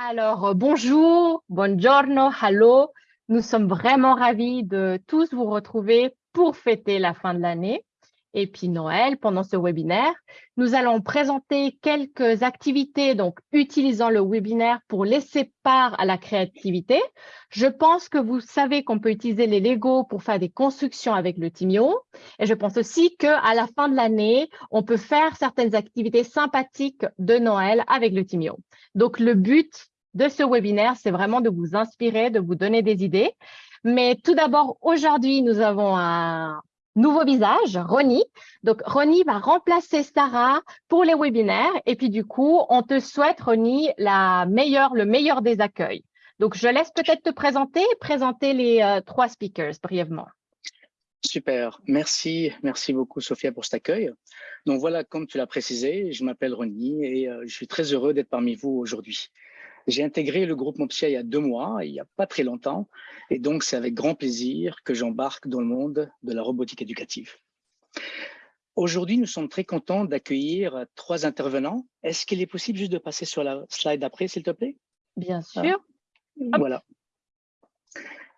Alors, euh, bonjour, buongiorno, hello. Nous sommes vraiment ravis de tous vous retrouver pour fêter la fin de l'année et puis Noël pendant ce webinaire. Nous allons présenter quelques activités donc utilisant le webinaire pour laisser part à la créativité. Je pense que vous savez qu'on peut utiliser les Lego pour faire des constructions avec le Timio et je pense aussi qu'à la fin de l'année, on peut faire certaines activités sympathiques de Noël avec le Timio. Donc le but de ce webinaire, c'est vraiment de vous inspirer, de vous donner des idées. Mais tout d'abord, aujourd'hui, nous avons un nouveau visage, Ronnie. Donc, Ronnie va remplacer Sarah pour les webinaires. Et puis, du coup, on te souhaite, Ronnie, la meilleure, le meilleur des accueils. Donc, je laisse peut-être te présenter, présenter les euh, trois speakers brièvement. Super, merci, merci beaucoup Sophia pour cet accueil. Donc voilà, comme tu l'as précisé, je m'appelle Ronnie et euh, je suis très heureux d'être parmi vous aujourd'hui. J'ai intégré le groupe Mopsia il y a deux mois, il n'y a pas très longtemps, et donc c'est avec grand plaisir que j'embarque dans le monde de la robotique éducative. Aujourd'hui, nous sommes très contents d'accueillir trois intervenants. Est-ce qu'il est possible juste de passer sur la slide d'après, s'il te plaît? Bien sûr. Voilà.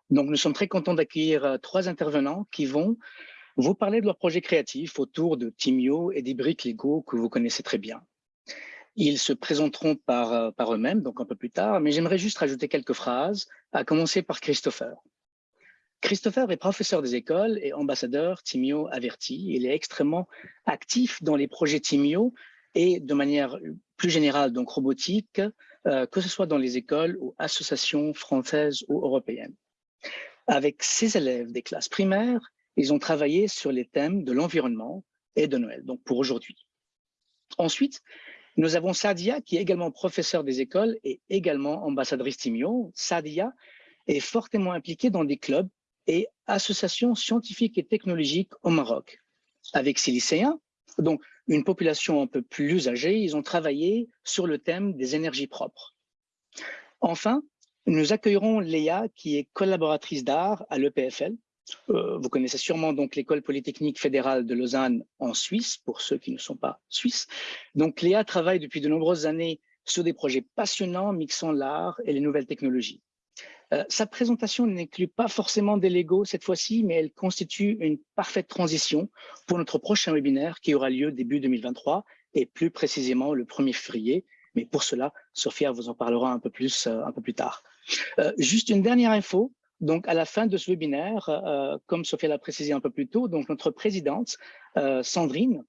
Donc, nous sommes très contents d'accueillir euh, trois intervenants qui vont vous parler de leur projet créatif autour de Timio et des briques Lego que vous connaissez très bien. Ils se présenteront par, euh, par eux-mêmes, donc un peu plus tard, mais j'aimerais juste rajouter quelques phrases, à commencer par Christopher. Christopher est professeur des écoles et ambassadeur Timio averti. Il est extrêmement actif dans les projets Timio et de manière plus générale, donc robotique, euh, que ce soit dans les écoles ou associations françaises ou européennes. Avec ses élèves des classes primaires, ils ont travaillé sur les thèmes de l'environnement et de Noël, donc pour aujourd'hui. Ensuite, nous avons Sadia, qui est également professeur des écoles et également ambassadrice Timio. Sadia est fortement impliquée dans des clubs et associations scientifiques et technologiques au Maroc. Avec ses lycéens, donc une population un peu plus âgée, ils ont travaillé sur le thème des énergies propres. Enfin, nous accueillerons Léa, qui est collaboratrice d'art à l'EPFL, euh, vous connaissez sûrement donc l'école polytechnique fédérale de Lausanne en Suisse, pour ceux qui ne sont pas suisses. Donc Léa travaille depuis de nombreuses années sur des projets passionnants mixant l'art et les nouvelles technologies. Euh, sa présentation n'inclut pas forcément des Lego cette fois-ci, mais elle constitue une parfaite transition pour notre prochain webinaire qui aura lieu début 2023 et plus précisément le 1er février. Mais pour cela, Sophia vous en parlera un peu plus, euh, un peu plus tard. juste une dernière info, donc, à la fin de ce webinaire, euh, comme Sophia l'a précisé un peu plus tôt, donc notre présidente, euh, Sandrine,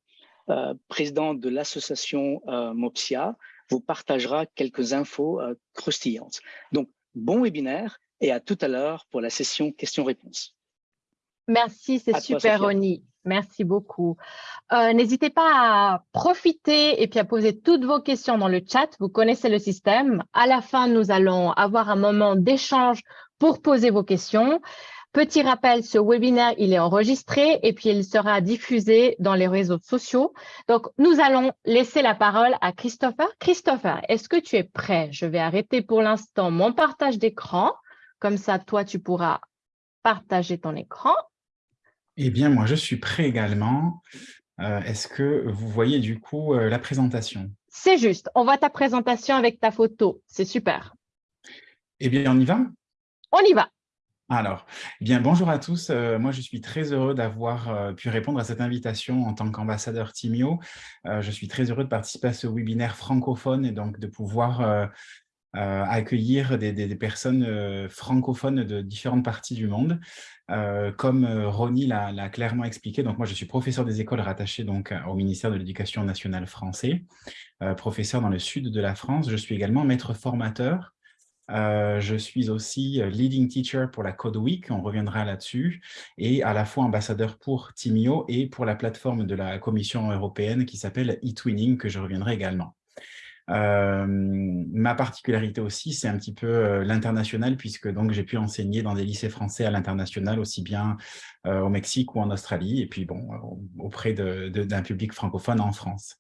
euh, présidente de l'association MOPSIA, vous partagera quelques infos croustillantes. Donc, bon webinaire et à tout à l'heure pour la session questions-réponses. Merci, c'est super, Ronnie. Merci beaucoup. N'hésitez pas à profiter et puis à poser toutes vos questions dans le chat. Vous connaissez le système. À la fin, nous allons avoir un moment d'échange pour poser vos questions. Petit rappel, ce webinaire, il est enregistré et puis il sera diffusé dans les réseaux sociaux. Donc, nous allons laisser la parole à Christopher. Christopher, est-ce que tu es prêt? Je vais arrêter pour l'instant mon partage d'écran. Comme ça, toi, tu pourras partager ton écran. Eh bien, moi, je suis prêt également. Euh, est-ce que vous voyez du coup euh, la présentation? C'est juste. On voit ta présentation avec ta photo. C'est super. Eh bien, on y va? On y va. Alors, eh bien, bonjour à tous. Euh, moi, je suis très heureux d'avoir euh, pu répondre à cette invitation en tant qu'ambassadeur Timio. Euh, je suis très heureux de participer à ce webinaire francophone et donc de pouvoir accueillir des, personnes francophones de différentes parties du monde. comme Ronnie l'a clairement expliqué, donc moi, je suis professeur des écoles rattaché donc, au ministère de l'Éducation nationale français, professeur dans le sud de la France. Je suis également maître formateur euh, je suis aussi euh, leading teacher pour la Code Week, on reviendra là-dessus, et à la fois ambassadeur pour Timio et pour la plateforme de la Commission européenne qui s'appelle eTwinning, que je reviendrai également. Euh, ma particularité aussi, c'est un petit peu l'international, puisque j'ai pu enseigner dans des lycées français à l'international, aussi bien au Mexique ou en Australie, et puis bon, auprès d'un public francophone en France.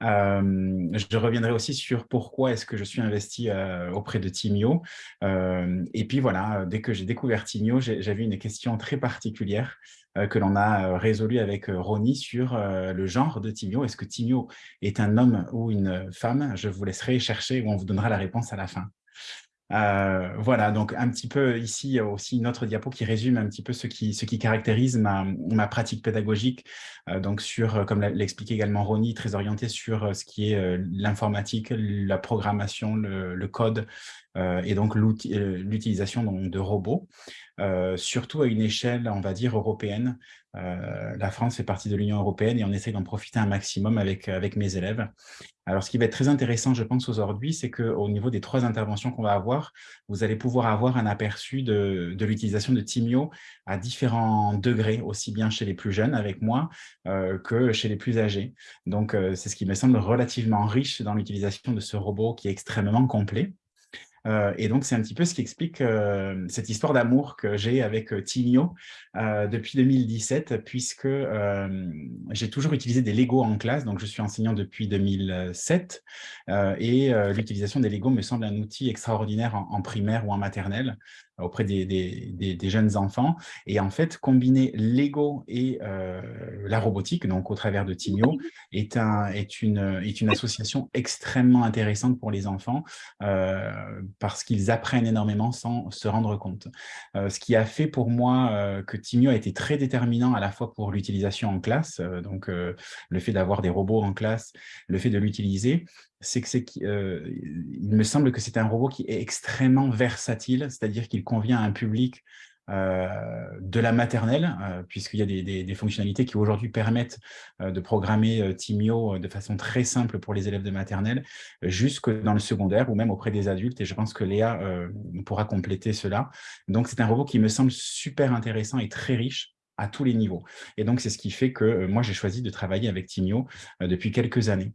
je reviendrai aussi sur pourquoi est-ce que je suis investi auprès de Timio. et puis voilà, dès que j'ai découvert Timio, j'avais une question très particulière euh, que l'on a euh, résolu avec euh, Ronnie sur le genre de Timio. Est-ce que Timio est un homme ou une femme? Je vous laisserai chercher ou on vous donnera la réponse à la fin. Euh, voilà, donc un petit peu ici aussi une autre diapo qui résume un petit peu ce qui, ce qui caractérise ma, pratique pédagogique, euh, donc sur, comme l'explique également Ronnie, très orienté sur ce qui est l'informatique, la programmation, le, le code et donc l'utilisation de robots. Euh, surtout à une échelle, on va dire, européenne. Euh, la France fait partie de l'Union européenne et on essaie d'en profiter un maximum avec, avec mes élèves. Alors, ce qui va être très intéressant, je pense, aujourd'hui, c'est qu'au niveau des trois interventions qu'on va avoir, vous allez pouvoir avoir un aperçu de, de l'utilisation de Timio à différents degrés, aussi bien chez les plus jeunes avec moi euh, que chez les plus âgés. Donc, c'est ce qui me semble relativement riche dans l'utilisation de ce robot qui est extrêmement complet. Euh, et donc, c'est un petit peu ce qui explique euh, cette histoire d'amour que j'ai avec euh, Timio depuis 2017, puisque j'ai toujours utilisé des Lego en classe. Donc, je suis enseignant depuis 2007 et l'utilisation des Lego me semble un outil extraordinaire en primaire ou en maternelle auprès des, des, jeunes enfants. Et en fait, combiner Lego et euh, la robotique, donc au travers de Timio, est, un, est, une, est une association extrêmement intéressante pour les enfants euh, parce qu'ils apprennent énormément sans se rendre compte. Euh, ce qui a fait pour moi que Timio a été très déterminant à la fois pour l'utilisation en classe, donc le fait d'avoir des robots en classe, le fait de l'utiliser, c'est que euh, il me semble que c'est un robot qui est extrêmement versatile, c'est-à-dire qu'il convient à un public euh, de la maternelle, euh, puisqu'il y a des, fonctionnalités qui aujourd'hui permettent de programmer Timio de façon très simple pour les élèves de maternelle, jusque dans le secondaire ou même auprès des adultes, et je pense que Léa pourra compléter cela. Donc c'est un robot qui me semble super intéressant et très riche à tous les niveaux. Et donc c'est ce qui fait que moi j'ai choisi de travailler avec Timio depuis quelques années.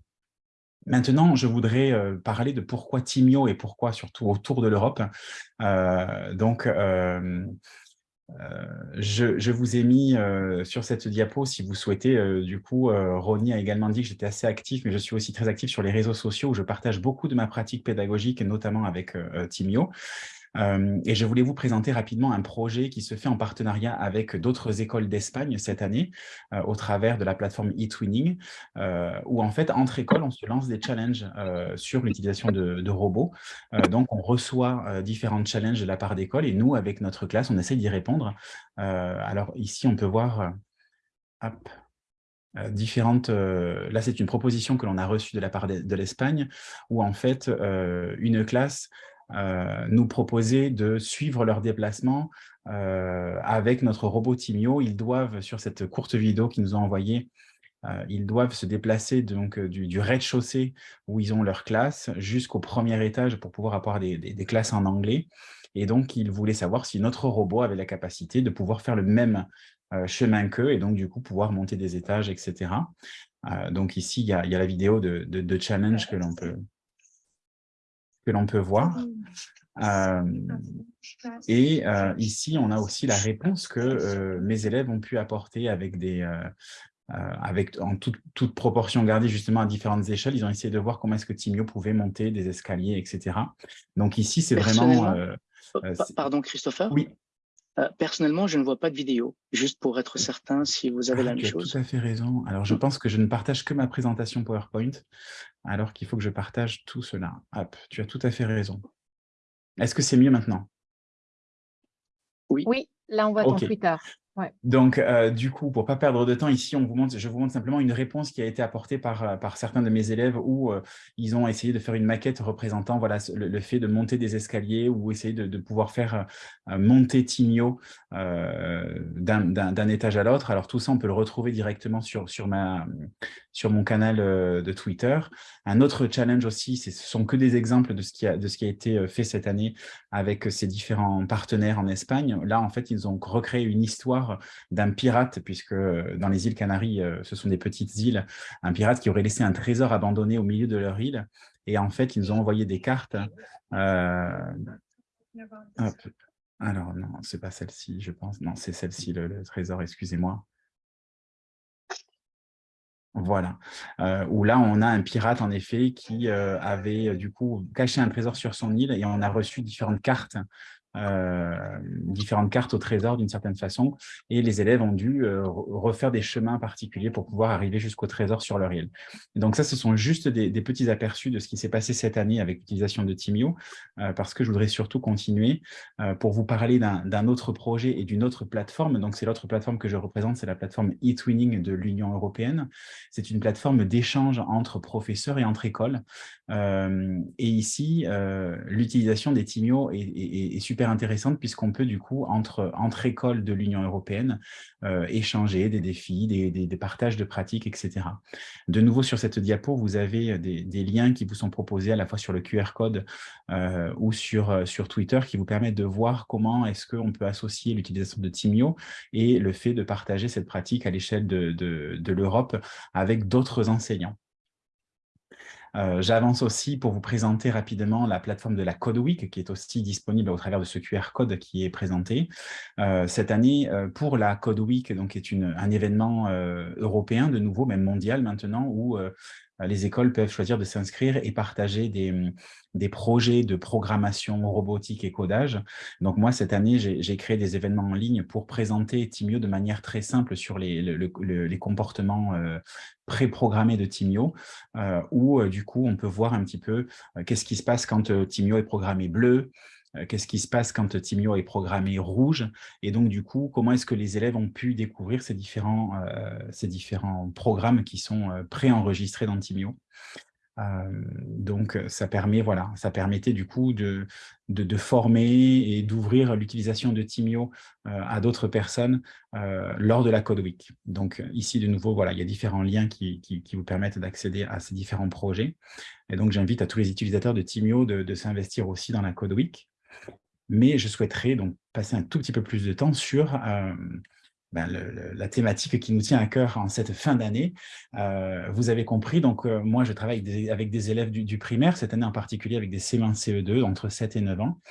Maintenant, je voudrais euh, parler de pourquoi Timio et pourquoi surtout autour de l'Europe. Euh, donc, euh, je, vous ai mis sur cette diapo, si vous souhaitez, du coup, Ronnie a également dit que j'étais assez actif, mais je suis aussi très actif sur les réseaux sociaux où je partage beaucoup de ma pratique pédagogique, notamment avec Timio. Euh, et je voulais vous présenter rapidement un projet qui se fait en partenariat avec d'autres écoles d'Espagne cette année, euh, au travers de la plateforme eTwinning, euh, où en fait, entre écoles, on se lance des challenges sur l'utilisation de, robots. donc, on reçoit différents challenges de la part d'écoles et nous, avec notre classe, on essaie d'y répondre. alors ici, on peut voir... différentes... là, c'est une proposition que l'on a reçue de la part de, l'Espagne, où en fait, une classe nous proposer de suivre leurs déplacements euh, avec notre robot Timio. Ils doivent, sur cette courte vidéo qu'ils nous ont envoyée, euh, ils doivent se déplacer donc du, rez-de-chaussée où ils ont leur classe jusqu'au premier étage pour pouvoir avoir des, classes en anglais. Et donc, ils voulaient savoir si notre robot avait la capacité de pouvoir faire le même chemin qu'eux et donc, du coup, pouvoir monter des étages, etc. donc, ici, il y, a, la vidéo de challenge que l'on peut, que l'on peut voir. Euh, et euh, ici, on a aussi la réponse que euh, mes élèves ont pu apporter avec des, avec, en toute, toute, proportion gardée justement à différentes échelles. Ils ont essayé de voir comment est-ce que Timio pouvait monter des escaliers, etc. Donc ici, c'est vraiment... Pardon, Christopher? Oui. Personnellement, je ne vois pas de vidéo, juste pour être certain si vous avez ah, la même tu chose. As tout à fait raison. Alors, je pense que je ne partage que ma présentation PowerPoint alors qu'il faut que je partage tout cela. Hop, tu as tout à fait raison. Est-ce que c'est mieux maintenant? Oui. Oui, là on voit ton Twitter. Donc, euh, du coup, pour ne pas perdre de temps, ici, on vous montre, je vous montre simplement une réponse qui a été apportée par, euh, par certains de mes élèves où euh, ils ont essayé de faire une maquette représentant voilà, le, fait de monter des escaliers ou essayer de, pouvoir faire monter Timio d'un étage à l'autre. Alors, tout ça, on peut le retrouver directement sur, sur, ma, sur mon canal de Twitter. Un autre challenge aussi, ce sont que des exemples de ce, qui a, de ce qui a été fait cette année avec ces différents partenaires en Espagne. Là, en fait, ils ont recréé une histoire d'un pirate, puisque euh, dans les îles Canaries, euh, ce sont des petites îles, un pirate qui aurait laissé un trésor abandonné au milieu de leur île. Et en fait, ils nous ont envoyé des cartes. Euh, Alors, non, c'est pas celle-ci, je pense. Non, c'est celle-ci, le, trésor, excusez-moi. Voilà, où là, on a un pirate, en effet, qui avait du coup caché un trésor sur son île et on a reçu différentes cartes différentes cartes au trésor d'une certaine façon, et les élèves ont dû refaire des chemins particuliers pour pouvoir arriver jusqu'au trésor sur leur île. donc ça, ce sont juste des, petits aperçus de ce qui s'est passé cette année avec l'utilisation de Timio, parce que je voudrais surtout continuer pour vous parler d'un autre projet et d'une autre plateforme. Donc c'est l'autre plateforme que je représente, c'est la plateforme eTwinning de l'Union européenne. C'est une plateforme d'échange entre professeurs et entre écoles. et ici, l'utilisation des Timio est, super intéressante puisqu'on peut du coup, entre, entre écoles de l'Union européenne, échanger des défis, des, des, partages de pratiques, etc. De nouveau, sur cette diapo, vous avez des, des, liens qui vous sont proposés à la fois sur le QR code ou sur, sur Twitter qui vous permettent de voir comment est-ce qu'on peut associer l'utilisation de Timio et le fait de partager cette pratique à l'échelle de, de l'Europe avec d'autres enseignants. Euh, j'avance aussi pour vous présenter rapidement la plateforme de la Code Week qui est aussi disponible au travers de ce QR code qui est présenté. Euh, cette année, euh, pour la Code Week, donc, est un événement européen de nouveau, même mondial maintenant, où les écoles peuvent choisir de s'inscrire et partager des, des projets de programmation robotique et codage. Donc moi, cette année, j'ai créé des événements en ligne pour présenter Timio de manière très simple sur les, les comportements euh, préprogrammés de Timio, euh, où euh, du coup, on peut voir un petit peu qu'est-ce qui se passe quand Timio est programmé bleu, qu'est-ce qui se passe quand Timio est programmé rouge, et donc du coup, comment est-ce que les élèves ont pu découvrir ces différents, différents programmes qui sont préenregistrés dans Timio? Donc, ça permet, voilà, ça permettait du coup de, former et d'ouvrir l'utilisation de Timio à d'autres personnes lors de la Code Week. Donc, ici, de nouveau, voilà, il y a différents liens qui, vous permettent d'accéder à ces différents projets. Et donc, j'invite à tous les utilisateurs de Timio de s'investir aussi dans la Code Week. Mais je souhaiterais donc passer un tout petit peu plus de temps sur ben, la thématique qui nous tient à cœur en cette fin d'année. Euh, vous avez compris, donc euh, moi je travaille avec des, élèves du, primaire, cette année en particulier avec des CE1, CE2 entre 7 et 9 ans.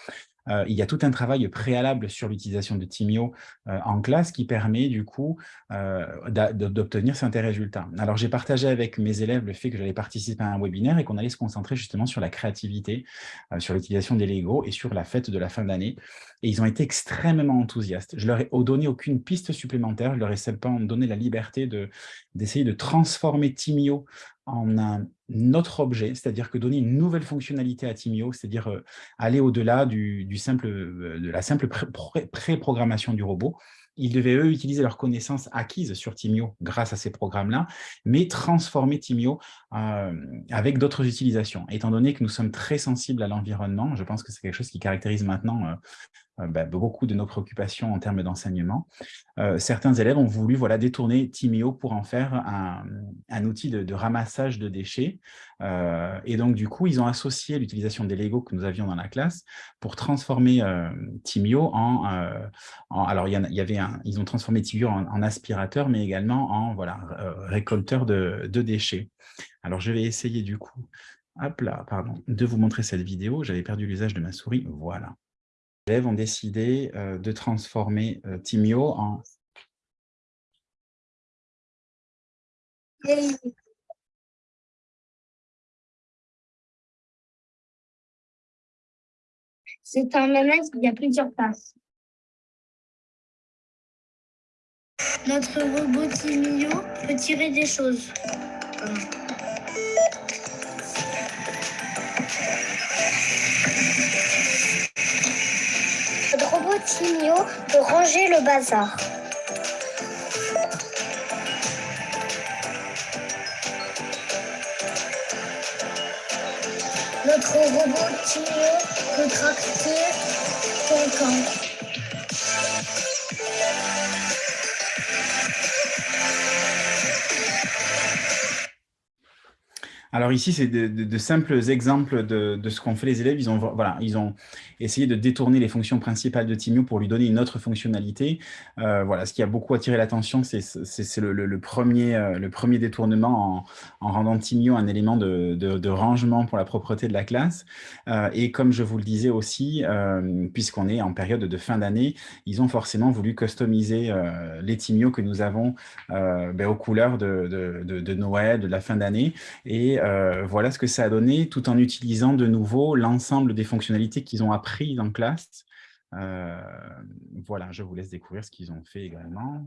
Euh, il y a tout un travail préalable sur l'utilisation de Timio euh, en classe qui permet du coup euh, d'obtenir certains résultats. Alors j'ai partagé avec mes élèves le fait que j'allais participer à un webinaire et qu'on allait se concentrer justement sur la créativité, sur l'utilisation des Lego et sur la fête de la fin d'année. Et ils ont été extrêmement enthousiastes. Je leur ai donné aucune piste supplémentaire, je leur ai simplement donné la liberté d'essayer de, transformer Timio en un autre objet, c'est-à-dire que donner une nouvelle fonctionnalité à Timio, c'est-à-dire euh, aller au-delà du, simple, euh, de la simple pré-programmation du robot. Ils devaient, eux, utiliser leurs connaissances acquises sur Timio grâce à ces programmes-là, mais transformer Timio euh, avec d'autres utilisations. Étant donné que nous sommes très sensibles à l'environnement, je pense que c'est quelque chose qui caractérise maintenant bah, beaucoup de nos préoccupations en termes d'enseignement. Euh, certains élèves ont voulu voilà, détourner Timio pour en faire un, outil de, ramassage de déchets. Euh, et donc, du coup, ils ont associé l'utilisation des Lego que nous avions dans la classe pour transformer Timio en, Alors, il y, avait un, ils ont transformé Timio en, aspirateur, mais également en voilà, récolteur de, de déchets. Alors, je vais essayer du coup hop là, pardon, de vous montrer cette vidéo. J'avais perdu l'usage de ma souris. Voilà élèves ont décidé euh, de transformer euh, Timio en... C'est un il y a plusieurs places. Notre robot Timio peut tirer des choses. Timio pour ranger le bazar. Notre robot Timio peut tracter Alors ici, c'est de, simples exemples de, ce qu'ont fait les élèves. Ils ont, voilà, ils ont essayé de détourner les fonctions principales de Timio pour lui donner une autre fonctionnalité. Euh, voilà, ce qui a beaucoup attiré l'attention, c'est le, premier, euh, le premier détournement en, rendant Timio un élément de, rangement pour la propreté de la classe. Euh, et comme je vous le disais aussi, puisqu'on est en période de fin d'année, ils ont forcément voulu customiser les Timio que nous avons ben, aux couleurs de, Noël, de la fin d'année. Et euh, voilà ce que ça a donné, tout en utilisant de nouveau l'ensemble des fonctionnalités qu'ils ont appris en classe voilà, je vous laisse découvrir ce qu'ils ont fait également.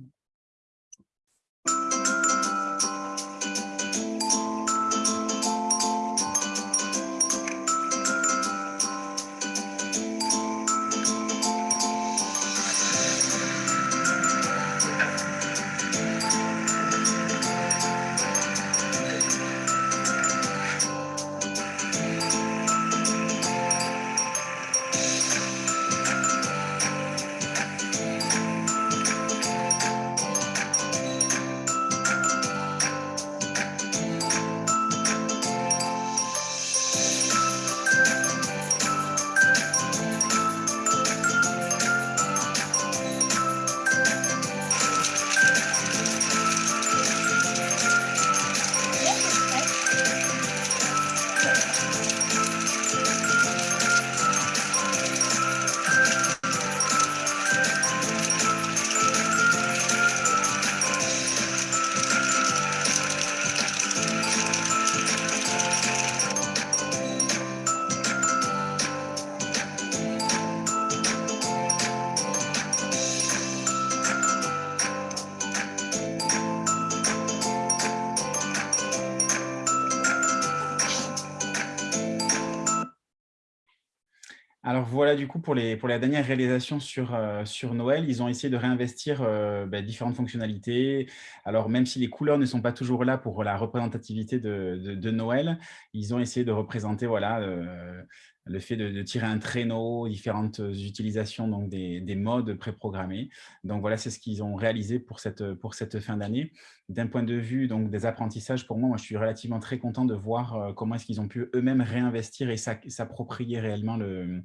Pour, les, pour la dernière réalisation sur, euh, sur Noël, ils ont essayé de réinvestir euh, bah, différentes fonctionnalités. Alors, même si les couleurs ne sont pas toujours là pour la représentativité de, de, Noël, ils ont essayé de représenter voilà, euh, le fait de, tirer un traîneau, différentes utilisations donc des, des modes préprogrammés. Donc voilà, c'est ce qu'ils ont réalisé pour cette, pour cette fin d'année. D'un point de vue donc, des apprentissages, pour moi, moi, je suis relativement très content de voir comment est-ce qu'ils ont pu eux-mêmes réinvestir et s'approprier réellement le,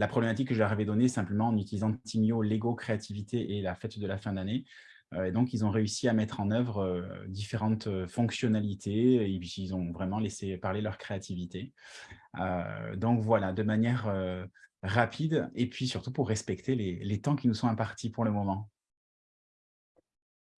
la problématique que je leur avais donnée simplement en utilisant Timio, Lego, créativité et la fête de la fin d'année. Euh, et donc, ils ont réussi à mettre en œuvre euh, différentes fonctionnalités et ils ont vraiment laissé parler leur créativité. donc voilà, de manière rapide et puis surtout pour respecter les temps qui nous sont impartis pour le moment.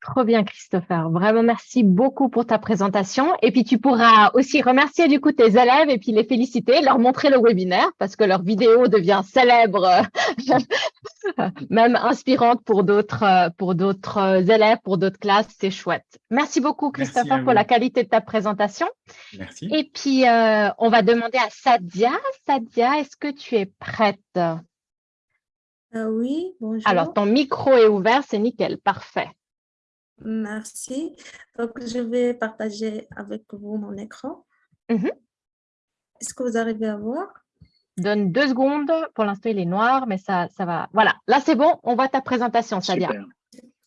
Trop bien, Christopher. Vraiment, merci beaucoup pour ta présentation. Et puis, tu pourras aussi remercier du coup tes élèves et puis les féliciter, leur montrer le webinaire parce que leur vidéo devient célèbre, même inspirante pour d'autres pour d'autres élèves, pour d'autres classes. C'est chouette. Merci beaucoup, Christopher, pour la qualité de ta présentation. Merci. Et puis, euh, on va demander à Sadia. Sadia, est-ce que tu es prête? Euh, Oui, bonjour. Alors, ton micro est ouvert, c'est nickel. Parfait. Merci. Donc, je vais partager avec vous mon écran. Mhm. Est-ce que vous arrivez à voir? Donne deux secondes. Pour l'instant, il est noir, mais ça, ça va. Voilà, là, c'est bon. On voit ta présentation, Sadia.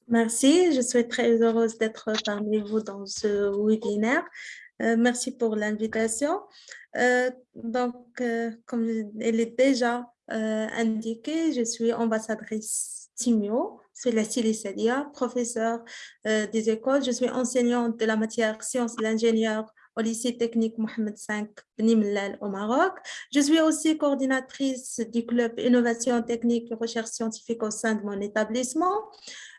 Merci. Je suis très heureuse d'être parmi vous dans ce webinaire. Euh, merci pour l'invitation. Euh, donc, euh, comme elle est déjà indiqué, je suis ambassadrice Timio c'est la Sadia, professeur euh, des écoles. Je suis enseignante de la matière sciences de l'ingénieur au lycée technique Mohamed V Bnimlal au Maroc. Je suis aussi coordinatrice du club Innovation technique et recherche scientifique au sein de mon établissement.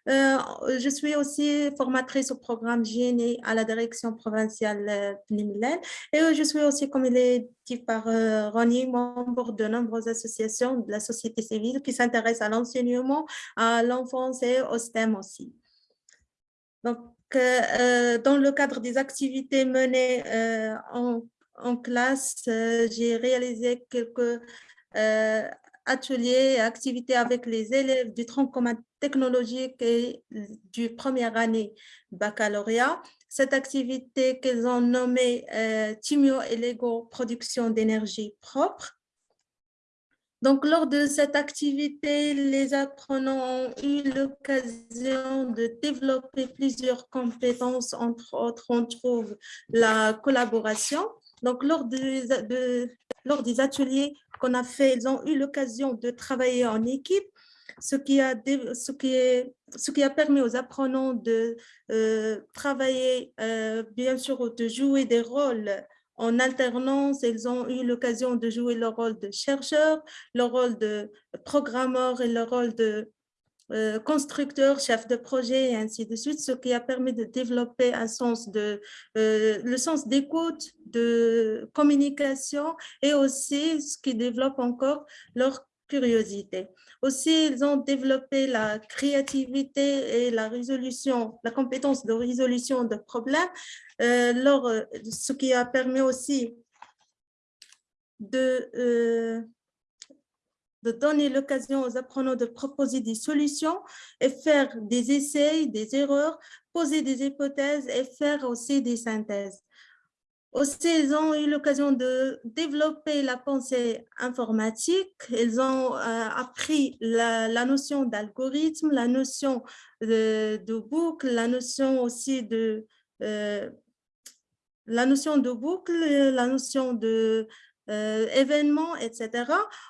Euh, je suis aussi formatrice au programme GNE à la direction provinciale Bnimlal et je suis aussi, comme il est dit par euh, Ronnie, membre de nombreuses associations de la société civile qui s'intéressent à l'enseignement, à l'enfance et au STEM aussi. Donc, euh, dans le cadre des activités menées en, en, classe, j'ai réalisé quelques ateliers activités avec les élèves du tronc commun technologique et du première année baccalauréat. Cette activité qu'ils ont nommée euh, Timio et Lego Production d'énergie propre. Donc, lors de cette activité, les apprenants ont eu l'occasion de développer plusieurs compétences, entre autres, on trouve la collaboration. Donc, lors, lors des ateliers qu'on a fait, ils ont eu l'occasion de travailler en équipe, ce qui a, permis aux apprenants de euh, travailler, euh, bien sûr, de jouer des rôles en alternance. Ils ont eu l'occasion de jouer le rôle de chercheur, le rôle de programmeur et le rôle de euh, constructeur, chef de projet et ainsi de suite, ce qui a permis de développer un sens de, euh, le sens d'écoute, de communication et aussi ce qui développe encore leur curiosité. Aussi, ils ont développé la créativité et la résolution, la compétence de résolution de problèmes, euh, ce qui a permis aussi de, euh, de donner l'occasion aux apprenants de proposer des solutions et faire des essais, des erreurs, poser des hypothèses et faire aussi des synthèses. Aussi, ils ont eu l'occasion de développer la pensée informatique. Ils ont euh, appris la, notion d'algorithme, la notion de, boucle, la notion aussi de euh, la notion de boucle, la notion de euh, événements, etc.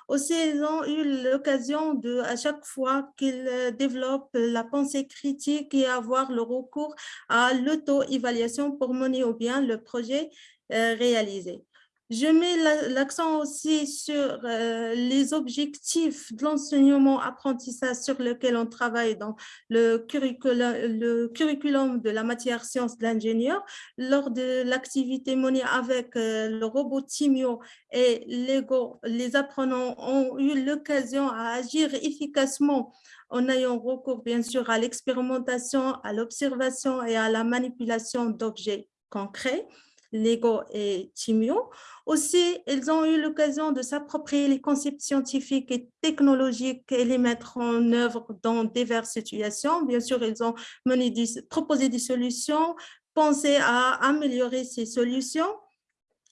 Aussi, ils ont eu l'occasion de, à chaque fois qu'ils développent la pensée critique et avoir le recours à l'auto-évaluation pour mener au bien le projet euh, réalisé. Je mets l'accent aussi sur euh, les objectifs de l'enseignement-apprentissage sur lequel on travaille dans le curriculum, de la matière sciences de l'ingénieur. Lors de l'activité menée avec euh, le robot Timio et Lego, les apprenants ont eu l'occasion à agir efficacement en ayant recours bien sûr à l'expérimentation, à l'observation et à la manipulation d'objets concrets. Lego et Timio. Aussi, ils ont eu l'occasion de s'approprier les concepts scientifiques et technologiques et les mettre en œuvre dans diverses situations. Bien sûr, ils ont proposé des solutions, pensé à améliorer ces solutions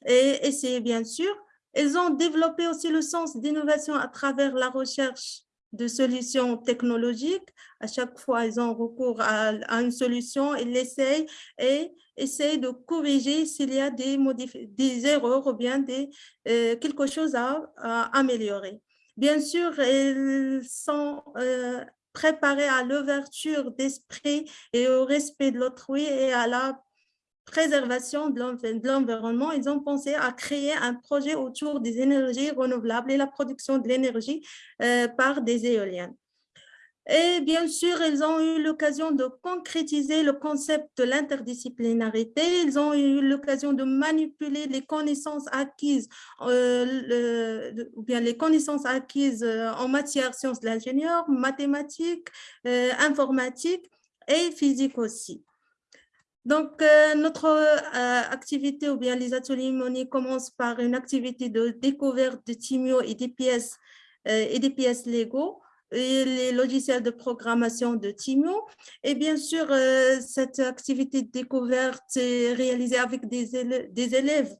et essayer, bien sûr. Ils ont développé aussi le sens d'innovation à travers la recherche de solutions technologiques. À chaque fois, ils ont recours à, une solution, ils l'essayent et essayent de corriger s'il y a des, des erreurs ou bien des, euh, quelque chose à, améliorer. Bien sûr, ils sont euh, préparés à l'ouverture d'esprit et au respect de l'autrui et à la préservation de l'environnement, ils ont pensé à créer un projet autour des énergies renouvelables et la production de l'énergie euh, par des éoliennes. Et bien sûr, ils ont eu l'occasion de concrétiser le concept de l'interdisciplinarité. Ils ont eu l'occasion de manipuler les connaissances acquises, euh, ou bien les connaissances acquises euh, en matière sciences de l'ingénieur, mathématiques, informatique et physique aussi. Donc, euh, notre euh, activité ou bien les ateliers Moni commencent par une activité de découverte de Timio et des pièces, euh, et des pièces Lego et les logiciels de programmation de Timio. Et bien sûr, cette activité de découverte est réalisée avec des élèves, des élèves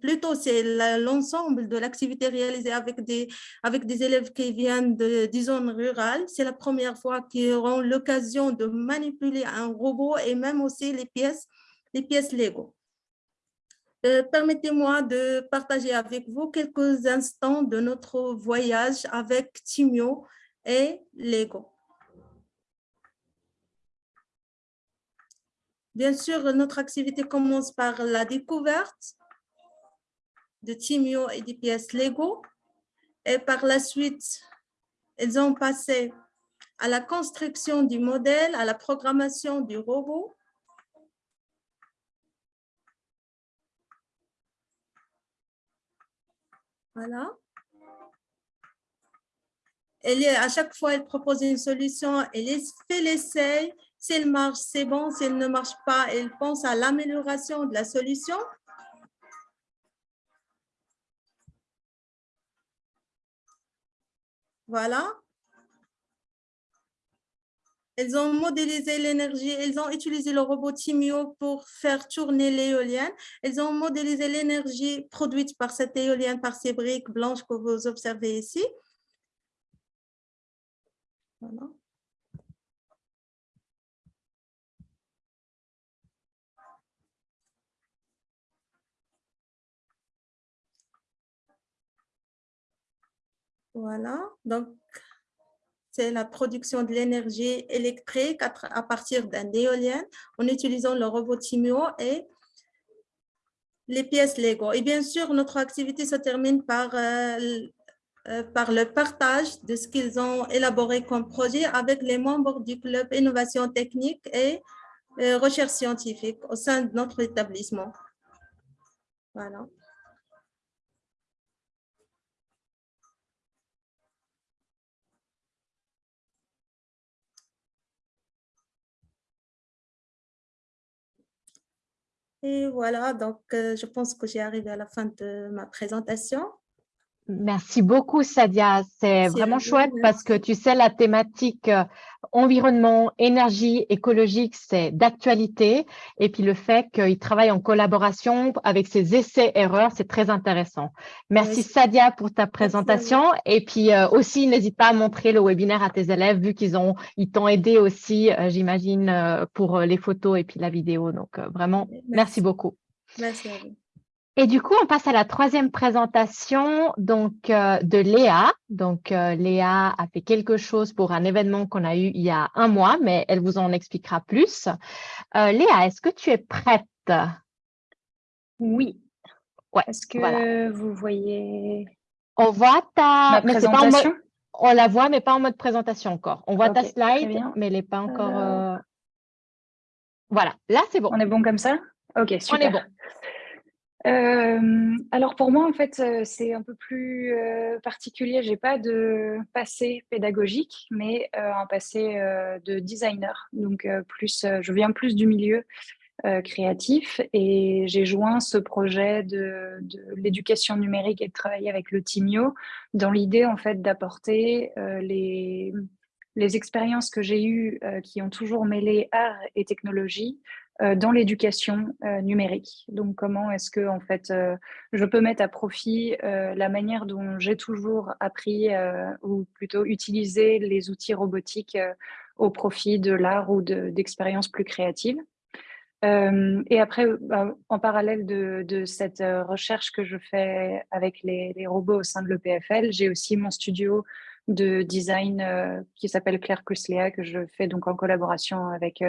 plutôt c'est l'ensemble de l'activité réalisée avec des, avec des élèves qui viennent de, des zones rurales. C'est la première fois qu'ils auront l'occasion de manipuler un robot et même aussi les pièces, les pièces Lego. Euh, permettez-moi de partager avec vous quelques instants de notre voyage avec Timio et Lego. Bien sûr, notre activité commence par la découverte de Timio et des pièces Lego. Et par la suite, ils ont passé à la construction du modèle, à la programmation du robot. Voilà. Elle, à chaque fois, elle propose une solution, elle fait l'essai. S'il marche, c'est bon. S'il ne marche pas, elle pense à l'amélioration de la solution. Voilà. Elles ont modélisé l'énergie, elles ont utilisé le robot Timio pour faire tourner l'éolienne. Elles ont modélisé l'énergie produite par cette éolienne, par ces briques blanches que vous observez ici. Voilà. Donc c'est la production de l'énergie électrique à, partir d'un éolien en utilisant le robot Timio et les pièces Lego. Et bien sûr, notre activité se termine par, euh, euh, par le partage de ce qu'ils ont élaboré comme projet avec les membres du club Innovation technique et euh, recherche scientifique au sein de notre établissement. Voilà. Et voilà, donc euh, je pense que j'ai arrivé à la fin de ma présentation. Merci beaucoup, Sadia. C'est vraiment chouette parce que tu sais, la thématique euh, environnement, énergie, écologique, c'est d'actualité. Et puis le fait qu'il travaille en collaboration avec ses essais-erreurs, c'est très intéressant. Merci, Sadia, pour ta présentation. Et puis euh, aussi, n'hésite pas à montrer le webinaire à tes élèves, vu qu'ils ont, ils t'ont aidé aussi, euh, j'imagine, pour les photos et puis la vidéo. Donc, vraiment, merci, beaucoup. Merci à vous. Et du coup, on passe à la troisième présentation donc, euh, de Léa. Donc, euh, Léa a fait quelque chose pour un événement qu'on a eu il y a un mois, mais elle vous en expliquera plus. Euh, Léa, est-ce que tu es prête? Oui. Ouais, est-ce que vous voyez On voit ta présentation? On la voit, mais pas en mode présentation encore. On voit ta slide, mais elle n'est pas encore… Voilà, là, c'est bon. On est bon comme ça? Ok, super. On est bon. Euh, alors pour moi, en fait, euh, c'est un peu plus euh, particulier. J'ai pas de passé pédagogique, mais un passé de designer. Donc plus, je viens plus du milieu créatif et j'ai joint ce projet de, de l'éducation numérique et de travailler avec le Timio dans l'idée en fait d'apporter les les expériences que j'ai eues qui ont toujours mêlé art et technologie euh, dans l'éducation euh, numérique. Donc, comment est-ce que en fait, euh, je peux mettre à profit la manière dont j'ai toujours appris ou plutôt utilisé les outils robotiques au profit de l'art ou d'expériences plus créatives. et après, en parallèle de, cette recherche que je fais avec les, robots au sein de l'EPFL, j'ai aussi mon studio de design qui s'appelle Claire plus Léa, que je fais donc en collaboration avec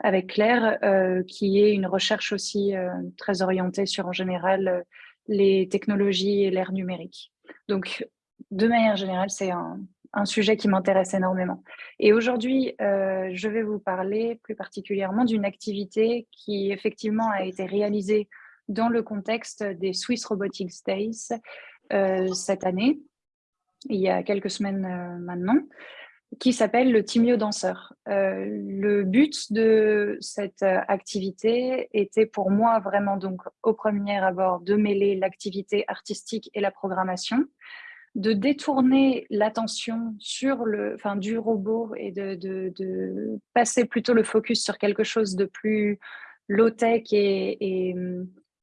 avec Claire, euh, qui est une recherche aussi euh, très orientée sur en général euh, les technologies et l'ère numérique. Donc, de manière générale, c'est un, un, sujet qui m'intéresse énormément. Et aujourd'hui, je vais vous parler plus particulièrement d'une activité qui effectivement a été réalisée dans le contexte des Swiss Robotics Days cette année, il y a quelques semaines maintenant qui s'appelle le Timio Danseur. Euh, le but de cette euh, activité était pour moi vraiment donc au premier abord de mêler l'activité artistique et la programmation, de détourner l'attention sur le, enfin, du robot et de, passer plutôt le focus sur quelque chose de plus low-tech et,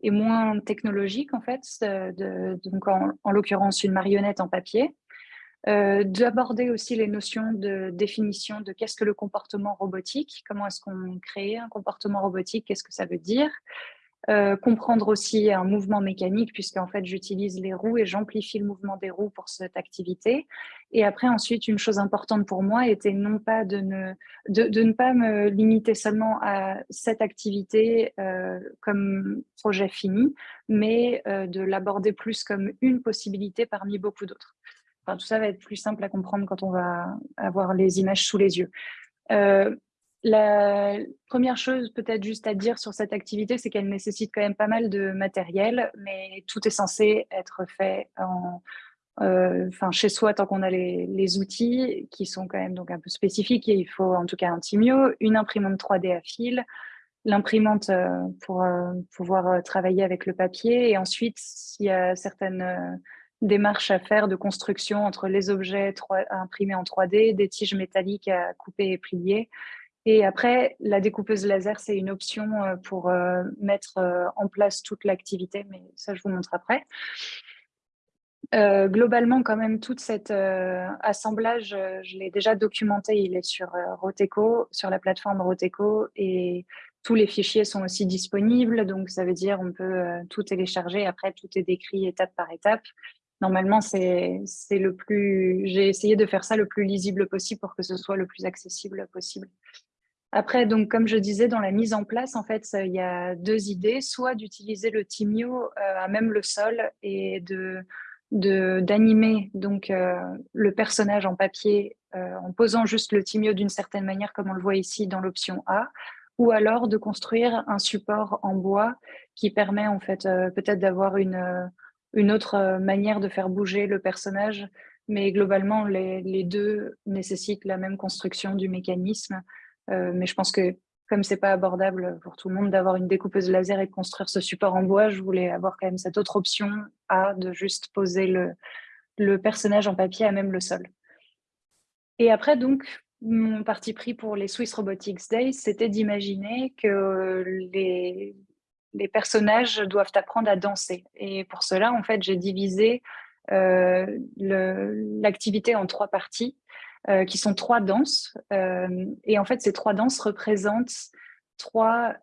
moins technologique en fait, de, donc en l'occurrence une marionnette en papier. Euh, d'aborder aussi les notions de définition de qu'est-ce que le comportement robotique, comment est-ce qu'on crée un comportement robotique, qu'est-ce que ça veut dire, euh, comprendre aussi un mouvement mécanique, puisqu'en fait j'utilise les roues et j'amplifie le mouvement des roues pour cette activité. Et après, ensuite, une chose importante pour moi était non pas de ne, de, ne pas me limiter seulement à cette activité euh, comme projet fini, mais de l'aborder plus comme une possibilité parmi beaucoup d'autres tout ça va être plus simple à comprendre quand on va avoir les images sous les yeux. Euh, la première chose peut-être juste à dire sur cette activité, c'est qu'elle nécessite quand même pas mal de matériel, mais tout est censé être fait en, euh, chez soi tant qu'on a les, outils qui sont quand même donc un peu spécifiques. il faut en tout cas un Timio, une imprimante 3D à fil, l'imprimante euh, pour pouvoir travailler avec le papier et ensuite s'il y a certaines démarche à faire de construction entre les objets imprimés en 3D, des tiges métalliques à couper et plier. Et après, la découpeuse laser, c'est une option euh, pour euh, mettre euh, en place toute l'activité, mais ça, je vous montre après. globalement, quand même, tout cet assemblage, je l'ai déjà documenté, il est sur Roteco, sur la plateforme Roteco, et tous les fichiers sont aussi disponibles, donc ça veut dire on peut tout télécharger, après tout est décrit étape par étape. Normalement, c'est le plus. J'ai essayé de faire ça le plus lisible possible pour que ce soit le plus accessible possible. Après, donc, comme je disais, dans la mise en place, en fait, il y a deux idées. Soit d'utiliser le Timio euh, à même le sol et de d'animer euh, le personnage en papier euh, en posant juste le Timio d'une certaine manière, comme on le voit ici dans l'option A, ou alors de construire un support en bois qui permet en fait peut-être d'avoir une une autre euh, manière de faire bouger le personnage, mais globalement, les, deux nécessitent la même construction du mécanisme. Euh, mais je pense que comme c'est pas abordable pour tout le monde d'avoir une découpeuse laser et de construire ce support en bois, je voulais avoir quand même cette autre option à de juste poser le, le personnage en papier à même le sol. Et après, donc, mon parti pris pour les Swiss Robotics Days, c'était d'imaginer que les, les personnages doivent apprendre à danser. Et pour cela, en fait, j'ai divisé euh, l'activité en trois parties, euh, qui sont trois danses. Euh, et en fait, ces trois danses représentent trois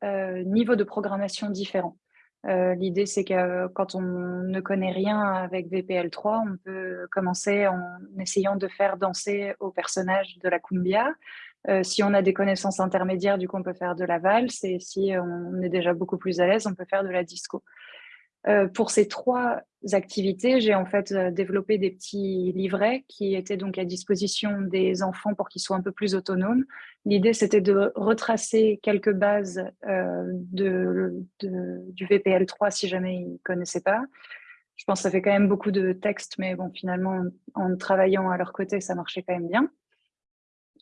niveaux de programmation différents. L'idée, c'est que quand on ne connaît rien avec VPL3, on peut commencer en essayant de faire danser au personnage de la cumbia. Si on a des connaissances intermédiaires, du coup, on peut faire de la valse. Et si on est déjà beaucoup plus à l'aise, on peut faire de la disco. Euh, pour ces trois activités, j'ai en fait euh, développé des petits livrets qui étaient donc à disposition des enfants pour qu'ils soient un peu plus autonomes. L'idée, c'était de retracer quelques bases euh, de, du VPL3 si jamais ils ne connaissaient pas. Je pense que ça fait quand même beaucoup de textes, mais bon, finalement, en travaillant à leur côté, ça marchait quand même bien.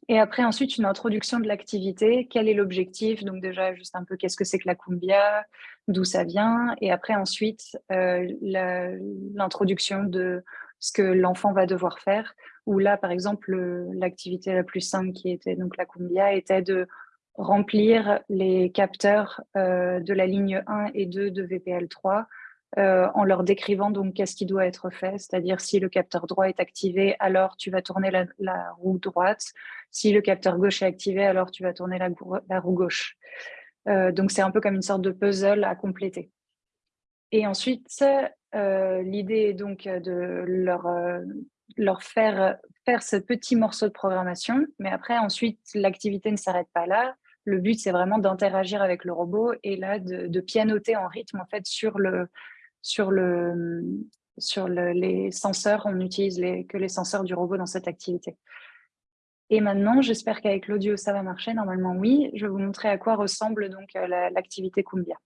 Et après, ensuite, une introduction de l'activité. Quel est l'objectif? Donc déjà, juste un peu, qu'est-ce que c'est que la cumbia? D'où ça vient? Et après, ensuite, euh, l'introduction de ce que l'enfant va devoir faire. Où là, par exemple, l'activité la plus simple qui était donc la cumbia était de remplir les capteurs euh, de la ligne 1 et 2 de VPL3 euh, en leur décrivant donc qu'est-ce qui doit être fait, c'est-à-dire si le capteur droit est activé, alors tu vas tourner la, roue droite, si le capteur gauche est activé, alors tu vas tourner la, roue gauche. Euh, donc c'est un peu comme une sorte de puzzle à compléter. Et ensuite, euh, l'idée est donc de leur, leur faire faire ce petit morceau de programmation, mais après ensuite l'activité ne s'arrête pas là. Le but, c'est vraiment d'interagir avec le robot et là, de, de, pianoter en rythme en fait sur le, sur, le, sur les senseurs, on n'utilise que les senseurs du robot dans cette activité. Et maintenant, j'espère qu'avec l'audio, ça va marcher. Normalement, oui. Je vais vous montrer à quoi ressemble donc euh, l'activité Cumbia.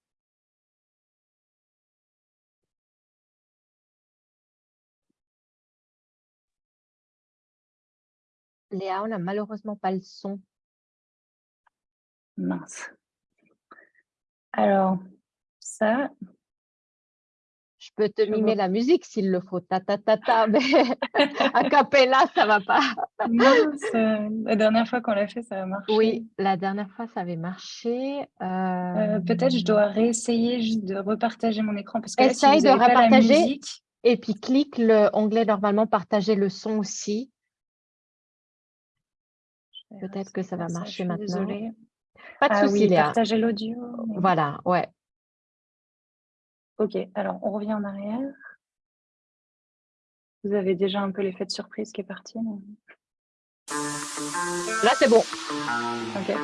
Léa, on n'a malheureusement pas le son. Mince. Alors, ça, peux te mimer la musique s'il le faut, ta ta ta ta, mais a cappella, ça va pas. la dernière fois qu'on l'a fait, ça a marché. Oui, la dernière fois, ça avait marché. Euh, euh, peut-être je dois réessayer juste de repartager mon écran. Parce que Essaye de repartager et puis clique le onglet normalement partager le son aussi. Peut-être que ça va marcher maintenant. Désolée. Pas de ah souci, oui, Partager l'audio. Voilà, ouais. Ok, alors on revient en arrière. Vous avez déjà un peu l'effet de surprise qui est parti. Là, c'est bon. Ok.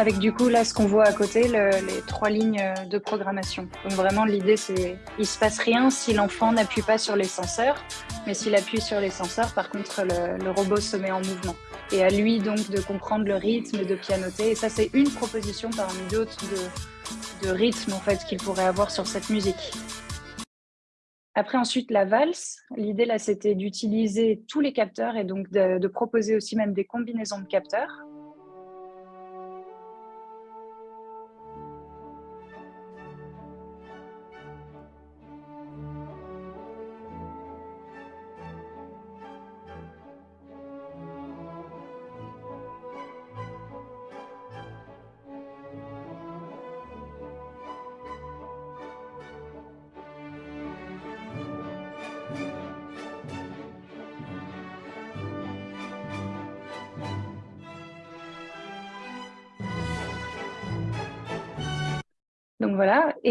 Avec du coup là ce qu'on voit à côté, les trois lignes de programmation. Donc vraiment l'idée c'est il se passe rien si l'enfant n'appuie pas sur les senseurs, mais s'il appuie sur les senseurs, par contre le, robot se met en mouvement. Et à lui donc de comprendre le rythme, de pianoter. Et ça c'est une proposition parmi d'autres de, rythme en fait qu'il pourrait avoir sur cette musique. Après, ensuite, la valse. L'idée, là, c'était d'utiliser tous les capteurs et donc de, proposer aussi même des combinaisons de capteurs.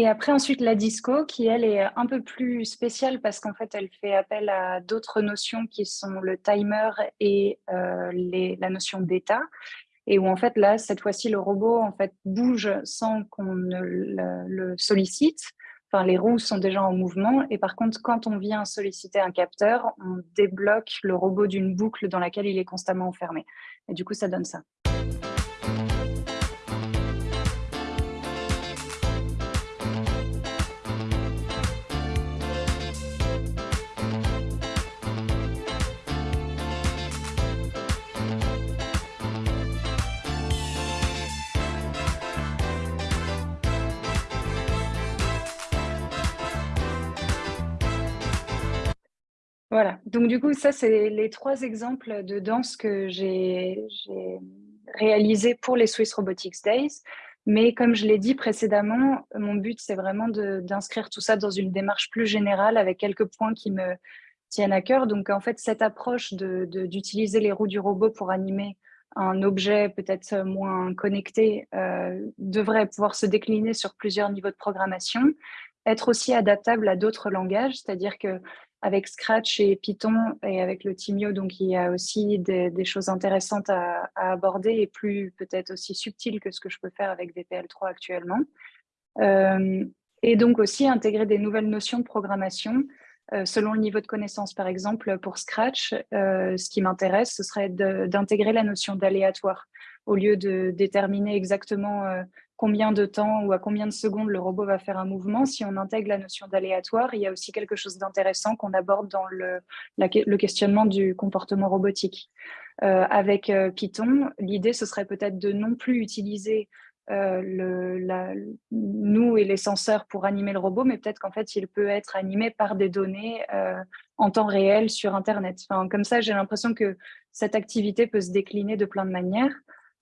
Et après ensuite la disco qui elle est un peu plus spéciale parce qu'en fait elle fait appel à d'autres notions qui sont le timer et euh, la notion d'état et où en fait là cette fois-ci le robot en fait bouge sans qu'on ne le, sollicite. Enfin, les roues sont déjà en mouvement et par contre quand on vient solliciter un capteur, on débloque le robot d'une boucle dans laquelle il est constamment enfermé. Et du coup ça donne ça. Voilà, donc du coup, ça, c'est les trois exemples de danse que j'ai réalisés pour les Swiss Robotics Days. Mais comme je l'ai dit précédemment, mon but, c'est vraiment d'inscrire tout ça dans une démarche plus générale avec quelques points qui me tiennent à cœur. Donc, en fait, cette approche d'utiliser les roues du robot pour animer un objet peut-être moins connecté euh, devrait pouvoir se décliner sur plusieurs niveaux de programmation, être aussi adaptable à d'autres langages, c'est-à-dire que avec Scratch et Python et avec le Timio, donc il y a aussi des, choses intéressantes à, aborder et plus peut-être aussi subtiles que ce que je peux faire avec VPL3 actuellement. Euh, et donc aussi intégrer des nouvelles notions de programmation euh, selon le niveau de connaissance. Par exemple, pour Scratch, euh, ce qui m'intéresse, ce serait d'intégrer la notion d'aléatoire au lieu de déterminer exactement combien de temps ou à combien de secondes le robot va faire un mouvement, si on intègre la notion d'aléatoire, il y a aussi quelque chose d'intéressant qu'on aborde dans le, le, questionnement du comportement robotique. Euh, avec euh, Python, l'idée, ce serait peut-être de non plus utiliser euh, le, nous et les senseurs pour animer le robot, mais peut-être qu'en fait, il peut être animé par des données en temps réel sur Internet. Enfin, comme ça, j'ai l'impression que cette activité peut se décliner de plein de manières.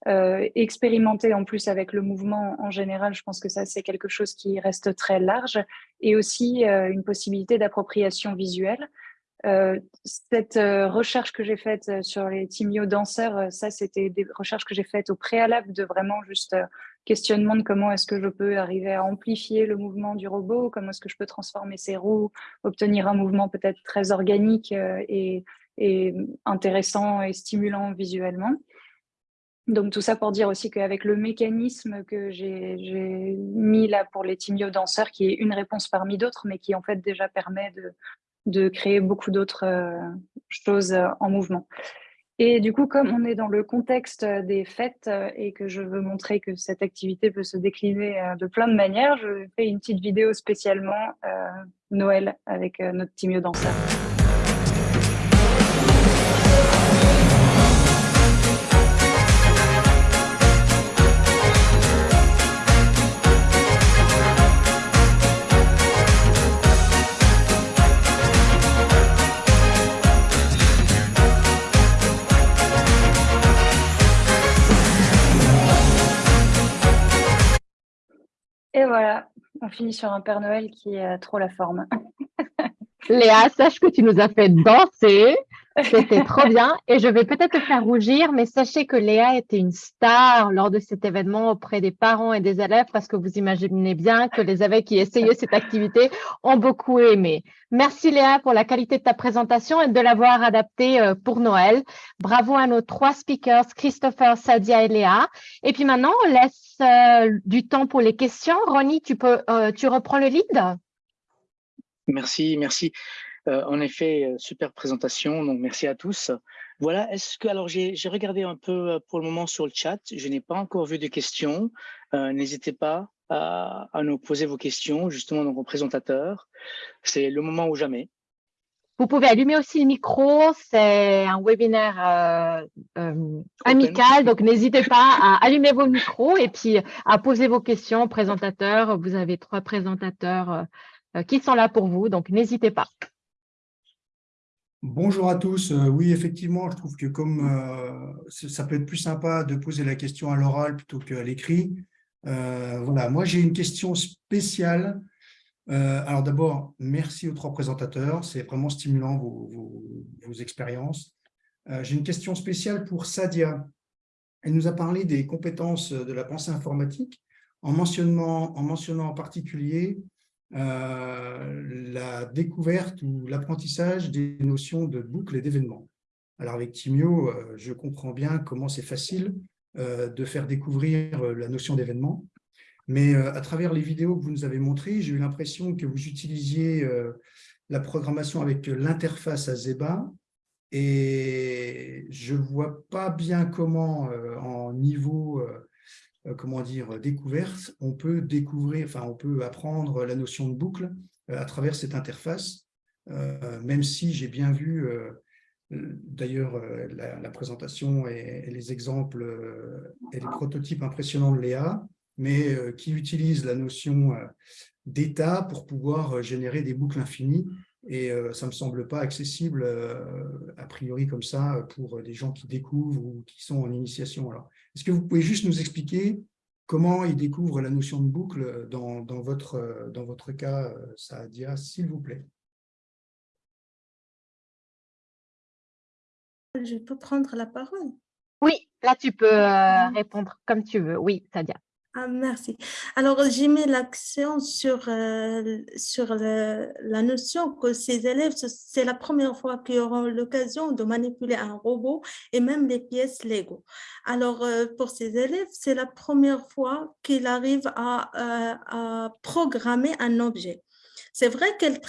Euh, expérimenter en plus avec le mouvement en général, je pense que ça c'est quelque chose qui reste très large et aussi euh, une possibilité d'appropriation visuelle. Euh, cette recherche que j'ai faite sur les timio danseurs, ça c'était des recherches que j'ai faites au préalable de vraiment juste questionnement de comment est-ce que je peux arriver à amplifier le mouvement du robot, comment est-ce que je peux transformer ses roues, obtenir un mouvement peut-être très organique et, et intéressant et stimulant visuellement. Donc tout ça pour dire aussi qu'avec le mécanisme que j'ai mis là pour les timio danseurs, qui est une réponse parmi d'autres, mais qui en fait déjà permet de, créer beaucoup d'autres euh, choses euh, en mouvement. Et du coup, comme on est dans le contexte des fêtes euh, et que je veux montrer que cette activité peut se décliner de plein de manières, je fais une petite vidéo spécialement Noël avec notre timio danseur. Voilà, on finit sur un Père Noël qui a trop la forme. Léa, sache que tu nous as fait danser. C'était trop bien. Et je vais peut-être te faire rougir, mais sachez que Léa était une star lors de cet événement auprès des parents et des élèves parce que vous imaginez bien que les élèves qui essayaient cette activité ont beaucoup aimé. Merci Léa pour la qualité de ta présentation et de l'avoir adaptée euh, pour Noël. Bravo à nos trois speakers, Christopher, Sadia et Léa. Et puis maintenant, on laisse euh, du temps pour les questions. Ronnie, tu, peux, euh, tu reprends le lead? Merci, merci. Euh, en effet, euh, super présentation, donc merci à tous. Voilà, est-ce que, alors j'ai regardé un peu euh, pour le moment sur le chat, je n'ai pas encore vu de questions. N'hésitez pas à, nous poser vos questions, justement, dans vos présentateurs. C'est le moment ou jamais. Vous pouvez allumer aussi le micro, c'est un webinaire amical, donc n'hésitez pas à allumer vos micros et puis à poser vos questions aux présentateurs. Vous avez trois présentateurs qui sont là pour vous, donc n'hésitez pas. Bonjour à tous. Euh, oui, effectivement, je trouve que comme euh, ça peut être plus sympa de poser la question à l'oral plutôt qu'à l'écrit. Euh, voilà, moi j'ai une question spéciale. alors d'abord, merci aux trois présentateurs. C'est vraiment stimulant vos, vos expériences. j'ai une question spéciale pour Sadia. Elle nous a parlé des compétences de la pensée informatique en mentionnant en, mentionnant en particulier la découverte ou l'apprentissage des notions de boucle et d'événements. Alors avec Timio, euh, je comprends bien comment c'est facile euh, de faire découvrir la notion d'événement, mais à travers les vidéos que vous nous avez montrées, j'ai eu l'impression que vous utilisiez la programmation avec l'interface Azeba, et je ne vois pas bien comment, en niveau euh, comment dire, découverte, on peut découvrir, enfin, on peut apprendre la notion de boucle euh, à travers cette interface, euh, même si j'ai bien vu, d'ailleurs, la, présentation et, les exemples et les prototypes impressionnants de Léa, mais qui utilise la notion d'état pour pouvoir générer des boucles infinies Et euh, ça ne me semble pas accessible, euh, a priori, comme ça, pour des gens qui découvrent ou qui sont en initiation. Alors, est-ce que vous pouvez juste nous expliquer comment ils découvrent la notion de boucle dans, dans votre, dans votre cas, Saadia, s'il vous plaît? Je peux prendre la parole? Oui, là, tu peux euh, répondre comme tu veux. Oui, Sadia. Ah, merci. Alors, j'ai mis l'accent sur, euh, sur la notion que ces élèves, ce- c'est la première fois qu'ils auront l'occasion de manipuler un robot et même les pièces Lego. Alors, euh, pour ces élèves, c'est la première fois qu'ils arrivent à, euh, programmer un objet. C'est vrai qu'ils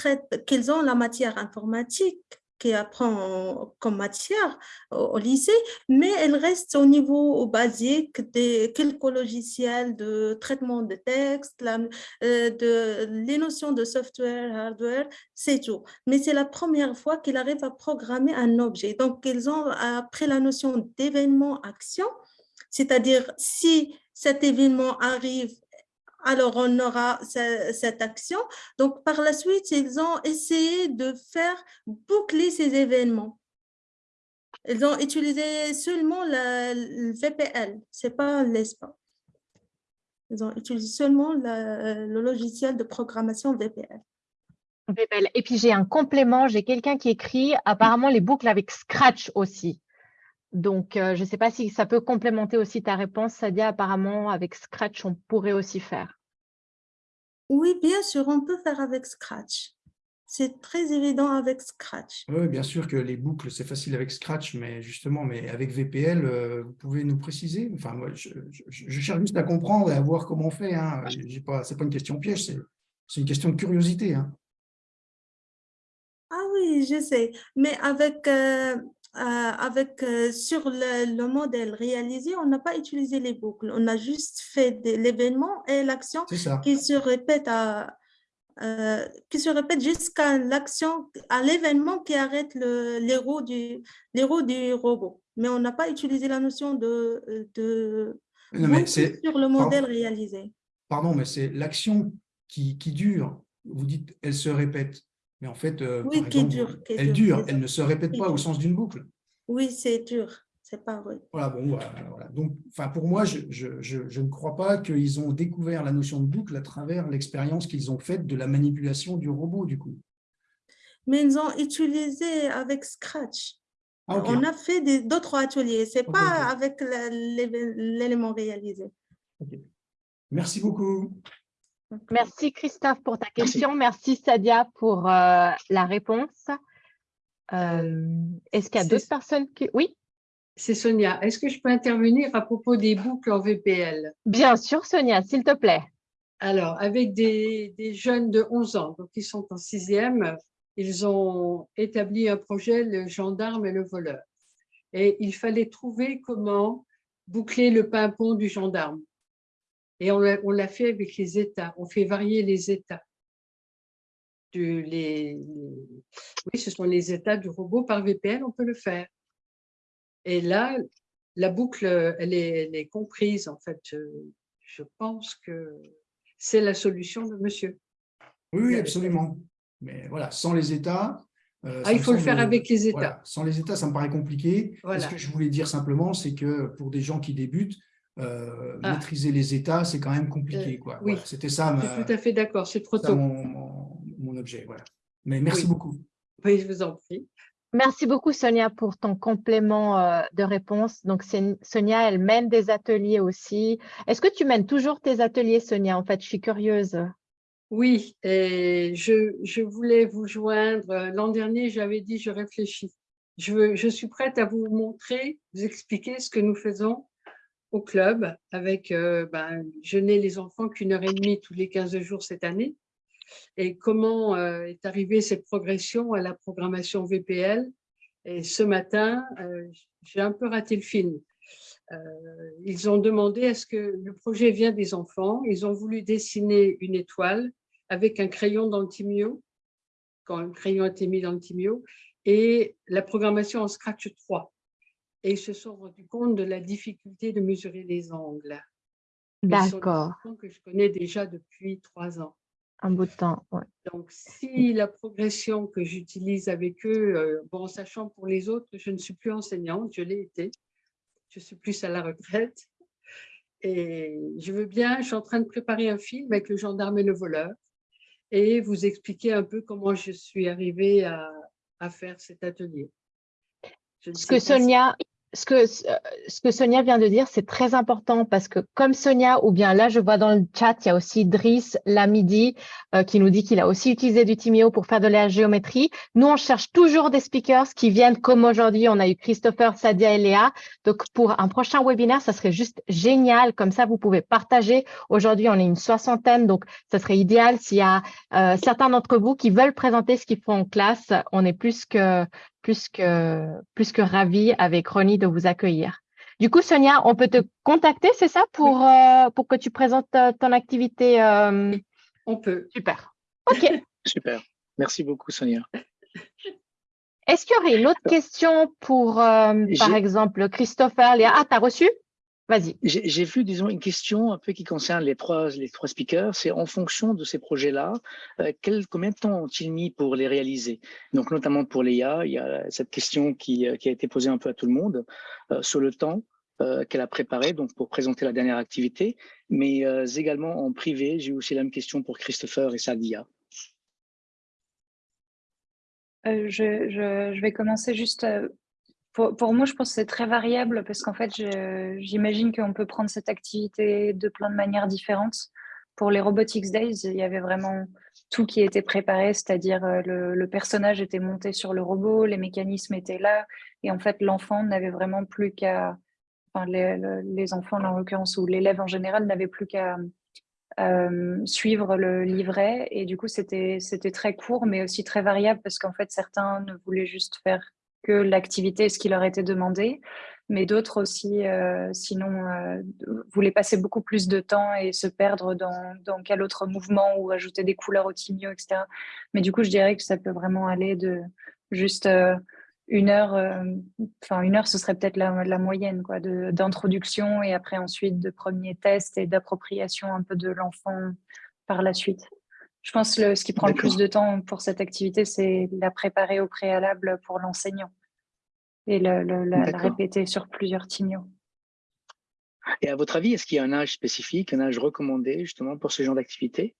qu'ils ont la matière informatique qui apprend comme matière au, lycée, mais elle reste au niveau basique des quelques logiciels de traitement de texte, euh, de, les notions de software, hardware, c'est tout. Mais c'est la première fois qu'ils arrivent à programmer un objet. Donc, ils ont appris la notion d'événement-action, c'est-à-dire si cet événement arrive alors on aura ce- cette action. Donc, par la suite, ils ont essayé de faire boucler ces événements. Ils ont utilisé seulement le VPL, ce n'est pas l'ESPA. Ils ont utilisé seulement le logiciel de programmation VPL. VPL. Et puis, j'ai un complément. J'ai quelqu'un qui écrit apparemment les boucles avec Scratch aussi. Donc, euh, je ne sais pas si ça peut complémenter aussi ta réponse, Sadia. Apparemment, avec Scratch, on pourrait aussi faire. Oui, bien sûr, on peut faire avec Scratch. C'est très évident avec Scratch. Oui, bien sûr que les boucles, c'est facile avec Scratch, mais justement, mais avec VPL, euh, vous pouvez nous préciser? Enfin, moi, je, je- je cherche juste à comprendre et à voir comment on fait. Hein. Pas, c'est pas une question piège, c'est une question de curiosité. Hein. Ah oui, je sais. Mais avec, euh, avec euh, sur le, le modèle réalisé, on n'a pas utilisé les boucles. On a juste fait l'événement et l'action C'est ça. qui se répète à, euh, qui se répète jusqu'à l'action, à l'événement qui arrête roues du, du robot. Mais on n'a pas utilisé la notion de, de Non, mais sur le modèle réalisé. pardon, mais c'est l'action qui, qui dure. Vous dites, elle se répète. Mais en fait, euh, Oui, exemple, dure, elle dure, elle ne se répète pas au sens d'une boucle. Oui, c'est dur, c'est pas vrai. Voilà, bon, voilà, voilà. Donc, pour moi, je, je, je, je ne crois pas qu'ils ont découvert la notion de boucle à travers l'expérience qu'ils ont faite de la manipulation du robot, du coup. Mais ils ont utilisé avec Scratch. Ah. On a fait d'autres ateliers, c'est Ok, pas avec l'élément réalisé. Merci beaucoup. Merci, Christophe, pour ta question. Merci, Sadia, pour euh, la réponse. Euh, Est-ce qu'il y a d'autres personnes qui… Oui, C'est Sonia. Est-ce que je peux intervenir à propos des boucles en VPL bien sûr, Sonia, s'il te plaît. Alors, avec des, des jeunes de 11 ans, donc ils sont en sixième, ils ont établi un projet, le gendarme et le voleur. Et il fallait trouver comment boucler le pimpon du gendarme. Et on l'a fait avec les États. On fait varier les États. Du- les, oui, ce sont les États du robot par VPN, on peut le faire. Et là, la boucle, elle est, elle est comprise, en fait. Je, je pense que c'est la solution de monsieur. Oui, oui, absolument. Mais voilà, sans les États. euh, Ah, il faut le faire avec les États. voilà, sans les États, ça me paraît compliqué. Voilà. Ce que je voulais dire simplement, c'est que pour des gens qui débutent, euh, Ah. maîtriser les États, c'est quand même compliqué. Euh, quoi. oui. Voilà, C'était ça, Je suis tout à fait d'accord, c'est trop tôt. mon, mon- mon objet. Voilà. Mais merci Oui. beaucoup. Oui, je vous en prie. Merci beaucoup, Sonia, pour ton complément euh, de réponse. Donc, Sonia, elle mène des ateliers aussi. Est-ce que tu mènes toujours tes ateliers, Sonia? En fait, je suis curieuse. Oui, et je, je voulais vous joindre. L'an dernier, j'avais dit, je réfléchis. Je, veux- je suis prête à vous montrer, vous expliquer ce que nous faisons au club avec, euh, ben, je n'ai les enfants qu'une heure et demie tous les 15 jours cette année. Et comment euh, est arrivée cette progression à la programmation VPL. Et ce matin, euh, j'ai un peu raté le film. Ils ont demandé est-ce que le projet vient des enfants. Ils ont voulu dessiner une étoile avec un crayon dans le timio, quand le crayon a été mis dans le timio, et la programmation en Scratch 3. Et ils se sont rendus compte de la difficulté de mesurer les angles. D'accord. que je connais déjà depuis trois ans. un bout de temps. Donc, si la progression que j'utilise avec eux, euh, bon, en sachant pour les autres, je ne suis plus enseignante, je l'ai été, je suis plus à la retraite. Et je veux bien, je suis en train de préparer un film avec le gendarme et le voleur et vous expliquer un peu comment je suis arrivée à, à faire cet atelier. Ce que Sonia, ce que, euh, ce que Sonia vient de dire, c'est très important parce que comme Sonia, ou bien là, je vois dans le chat, il y a aussi Driss Lamidi euh, qui nous dit qu'il a aussi utilisé du Timio pour faire de la géométrie. Nous, on cherche toujours des speakers qui viennent comme aujourd'hui. On a eu Christopher, Sadia et Léa. Donc, pour un prochain webinaire, ça serait juste génial. Comme ça, vous pouvez partager. Aujourd'hui, on est une soixantaine, donc ça serait idéal s'il y a euh, certains d'entre vous qui veulent présenter ce qu'ils font en classe. On est plus que plus que, plus que ravie avec Ronnie de vous accueillir. Du coup, Sonia, on peut te contacter, c'est ça, pour, euh, pour que tu présentes euh, ton activité euh? On peut. Super. OK. Super. Merci beaucoup, Sonia. Est-ce qu'il y aurait une autre question pour, par exemple, Christopher, Léa? Ah, tu as reçu? Vas-y. J'ai vu, disons, une question un peu qui concerne les trois, les trois speakers. C'est en fonction de ces projets-là, euh, combien de temps ont-ils mis pour les réaliser? Donc, notamment pour Léa, il y a cette question qui, euh, qui a été posée un peu à tout le monde euh, sur le temps qu'elle a préparé donc pour présenter la dernière activité, mais également en privé. J'ai aussi la même question pour Christopher et Sadia. je, je, je, vais commencer juste pour, moi, je pense que c'est très variable parce qu'en fait, j'imagine qu'on peut prendre cette activité de plein de manières différentes. Pour les Robotics Days, il y avait vraiment tout qui était préparé, c'est-à-dire euh, le, personnage était monté sur le robot, les mécanismes étaient là, et en fait, l'enfant n'avait vraiment plus qu'à, enfin, les, enfants en l'occurrence, ou l'élève en général n'avait plus qu'à euh, suivre le livret, et du coup, c'était très court, mais aussi très variable parce qu'en fait, certains ne voulaient juste faire que l'activité, ce qui leur était demandé, mais d'autres aussi, euh, sinon, euh, voulaient passer beaucoup plus de temps et se perdre dans, quel autre mouvement ou ajouter des couleurs au timio, etc. Mais du coup, je dirais que ça peut vraiment aller de juste euh, une heure, enfin une heure, ce serait peut-être la, la, moyenne quoi, d'introduction et après ensuite de premiers tests et d'appropriation un peu de l'enfant par la suite. Je pense que ce qui prend le plus de temps pour cette activité, c'est la préparer au préalable pour l'enseignant et la, répéter sur plusieurs timios. Et à votre avis, est-ce qu'il y a un âge spécifique, un âge recommandé justement pour ce genre d'activité?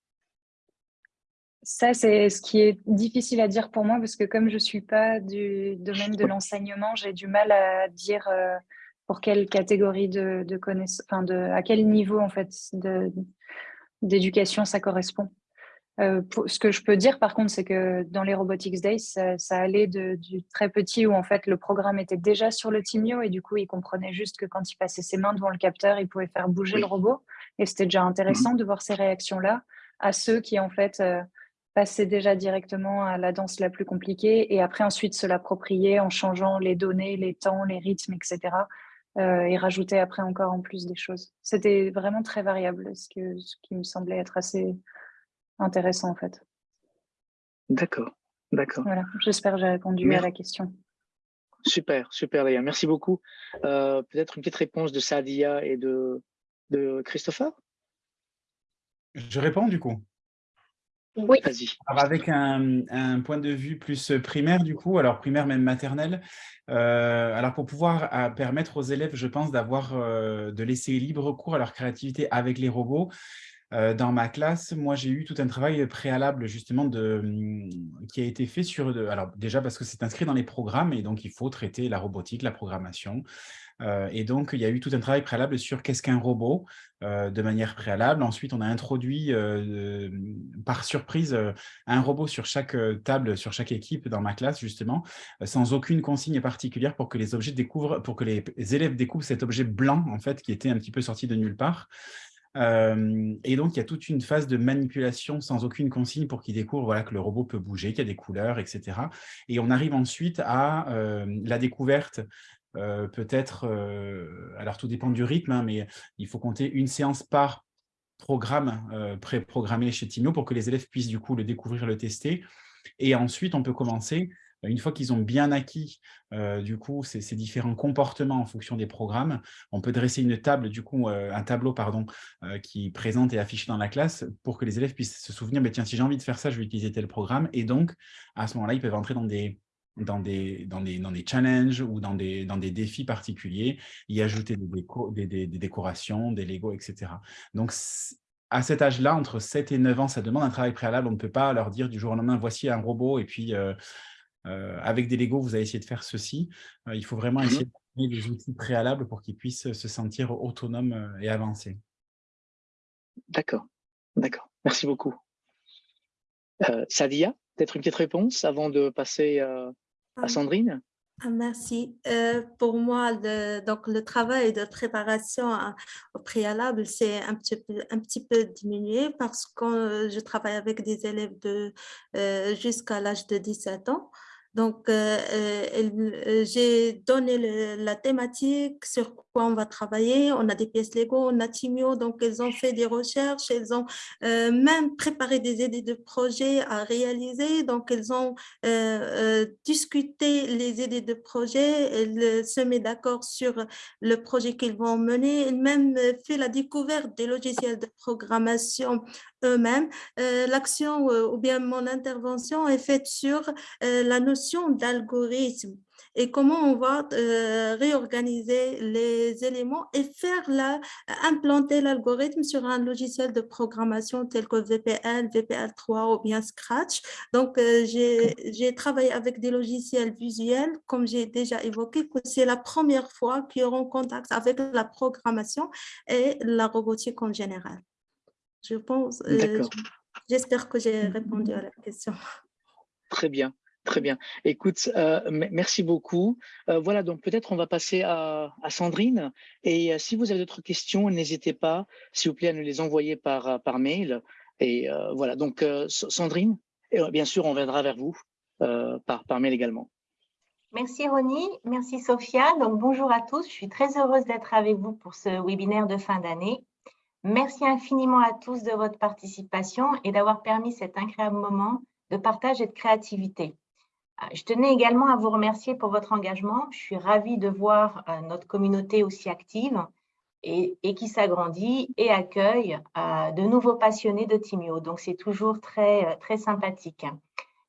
Ça, c'est ce qui est difficile à dire pour moi parce que comme je ne suis pas du domaine de l'enseignement, j'ai du mal à dire euh, pour quelle catégorie de, de connaissances, enfin de, à quel niveau en fait d'éducation ça correspond. Euh, ce que je peux dire par contre, c'est que dans les Robotics Days, ça, allait de, du très petit où en fait le programme était déjà sur le Timio et du coup il comprenait juste que quand il passait ses mains devant le capteur, il pouvait faire bouger le robot et c'était déjà intéressant de voir ces réactions-là à ceux qui en fait euh, passaient déjà directement à la danse la plus compliquée et après ensuite se l'approprier en changeant les données, les temps, les rythmes, etc. Euh, et rajouter après encore en plus des choses. C'était vraiment très variable, ce, que, ce qui me semblait être assez intéressant en fait. D'accord, d'accord. Voilà, j'espère que j'ai répondu à la question. Super, super Léa, merci beaucoup. Euh, peut-être une petite réponse de Sadia et de, de Christopher? Je réponds du coup. Oui. Vas-y. Avec un, point de vue plus primaire du coup, alors primaire même maternelle, euh, alors pour pouvoir permettre aux élèves, je pense, d'avoir, euh, de laisser libre cours à leur créativité avec les robots, euh, dans ma classe, moi, j'ai eu tout un travail préalable justement de, hum, qui a été fait sur… alors déjà parce que c'est inscrit dans les programmes et donc il faut traiter la robotique, la programmation. Et donc, il y a eu tout un travail préalable sur qu'est-ce qu'un robot de manière préalable. Ensuite, on a introduit par surprise un robot sur chaque table, sur chaque équipe dans ma classe, justement, sans aucune consigne particulière pour que les objets découvrent, pour que les élèves découvrent cet objet blanc, en fait, qui était un petit peu sorti de nulle part et donc, il y a toute une phase de manipulation sans aucune consigne pour qu'il découvre voilà, que le robot peut bouger, qu'il y a des couleurs, etc. Et on arrive ensuite à la découverte peut-être, alors tout dépend du rythme, hein, mais il faut compter une séance par programme pré-programmé chez Timio pour que les élèves puissent du coup le découvrir, le tester. Et ensuite, on peut commencer une fois qu'ils ont bien acquis du coup ces, différents comportements en fonction des programmes, on peut dresser une table, du coup un tableau pardon, qui présente et affiché dans la classe pour que les élèves puissent se souvenir, tiens, si j'ai envie de faire ça, je vais utiliser tel programme. Et donc, à ce moment-là, ils peuvent entrer dans des, dans des, dans des, dans des challenges ou dans des, dans des défis particuliers, y ajouter des, déco, des, des, décorations, des Lego, etc. Donc, à cet âge-là, entre 7 et 9 ans, ça demande un travail préalable. On ne peut pas leur dire du jour au lendemain, voici un robot et puis euh, euh, avec des Lego, vous allez essayer de faire ceci. Euh, il faut vraiment mmh essayer de donner des outils préalables pour qu'ils puissent se sentir autonomes et avancés. D'accord, d'accord. Merci beaucoup. Sadia, peut-être une petite réponse avant de passer à Sandrine? Ah, merci. Euh, pour moi, le, donc, le travail de préparation au préalable, c'est un petit peu, un petit peu diminué parce que je travaille avec des élèves de euh, jusqu'à l'âge de 17 ans. Donc, euh, euh, j'ai donné la thématique sur quoi on va travailler. On a des pièces Lego, on a Timio, donc elles ont fait des recherches, elles ont euh, même préparé des idées de projets à réaliser. Donc, elles ont discuté les idées de projet, elles se mettent d'accord sur le projet qu'ils vont mener, elles même fait la découverte des logiciels de programmation eux-mêmes. L'action ou bien mon intervention est faite sur la notion d'algorithme et comment on va euh, réorganiser les éléments et faire la, implanter l'algorithme sur un logiciel de programmation tel que VPL, VPL3 ou bien Scratch. Donc, euh, j'ai travaillé avec des logiciels visuels, comme j'ai déjà évoqué, que c'est la première fois qu'ils auront contact avec la programmation et la robotique en général. Je pense, euh, j'espère que j'ai répondu à la question. Très bien. Très bien. Écoute, euh, merci beaucoup. Euh, voilà, donc peut-être on va passer à, Sandrine. Et euh, si vous avez d'autres questions, n'hésitez pas, s'il vous plaît, à nous les envoyer par, par mail. Et voilà, donc Sandrine, et bien sûr, on viendra vers vous par, par mail également. Merci Ronnie, merci Sophia. Donc bonjour à tous, je suis très heureuse d'être avec vous pour ce webinaire de fin d'année. Merci infiniment à tous de votre participation et d'avoir permis cet incroyable moment de partage et de créativité. Euh, je tenais également à vous remercier pour votre engagement. Je suis ravie de voir euh, notre communauté aussi active et, qui s'agrandit et accueille euh, de nouveaux passionnés de Timio. Donc, c'est toujours très, très sympathique.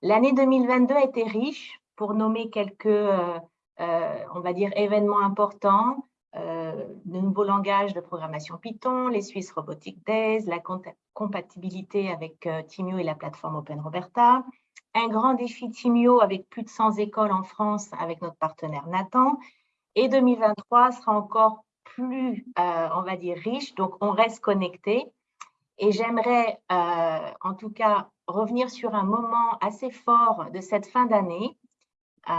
L'année 2022 a été riche pour nommer quelques, on va dire, événements importants. de nouveaux langages de programmation Python, les Swiss Robotic Days, la compatibilité avec Timio et la plateforme Open Roberta, un grand défi Timio avec plus de 100 écoles en France avec notre partenaire Nathan. Et 2023 sera encore plus, euh, on va dire, riche. Donc, on reste connecté. Et j'aimerais, euh, en tout cas, revenir sur un moment assez fort de cette fin d'année, euh,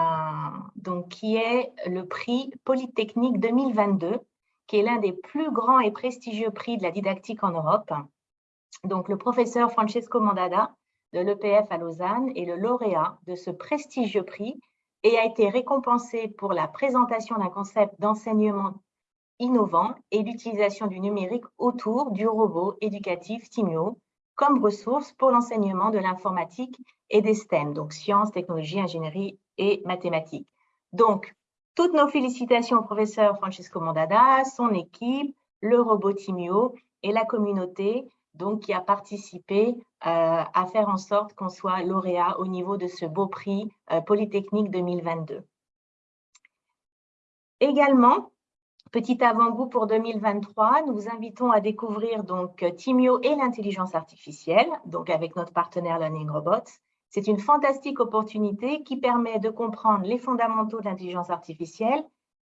donc qui est le prix Polytechnique 2022, qui est l'un des plus grands et prestigieux prix de la didactique en Europe. Donc, le professeur Francesco Mandada de l'EPF à Lausanne est le lauréat de ce prestigieux prix et a été récompensé pour la présentation d'un concept d'enseignement innovant et l'utilisation du numérique autour du robot éducatif Timio comme ressource pour l'enseignement de l'informatique et des STEM, donc sciences, technologies, ingénierie et mathématiques. Donc, toutes nos félicitations au professeur Francesco Mondada, son équipe, le robot Timio et la communauté donc qui a participé euh, à faire en sorte qu'on soit lauréat au niveau de ce beau prix euh, Polytechnique 2022. Également, petit avant-goût pour 2023, nous vous invitons à découvrir donc Timio et l'intelligence artificielle, donc avec notre partenaire Learning Robots. C'est une fantastique opportunité qui permet de comprendre les fondamentaux de l'intelligence artificielle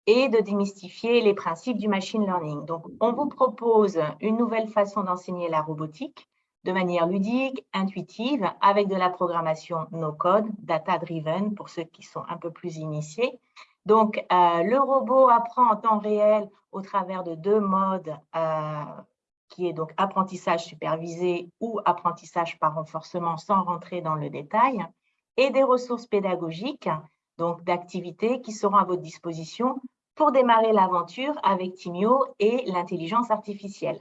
et de démystifier les principes du machine learning. Donc, on vous propose une nouvelle façon d'enseigner la robotique de manière ludique, intuitive, avec de la programmation no-code, data-driven pour ceux qui sont un peu plus initiés. Donc, euh, le robot apprend en temps réel au travers de deux modes, euh, qui est donc apprentissage supervisé ou apprentissage par renforcement sans rentrer dans le détail, et des ressources pédagogiques donc d'activités qui seront à votre disposition pour démarrer l'aventure avec Timio et l'intelligence artificielle.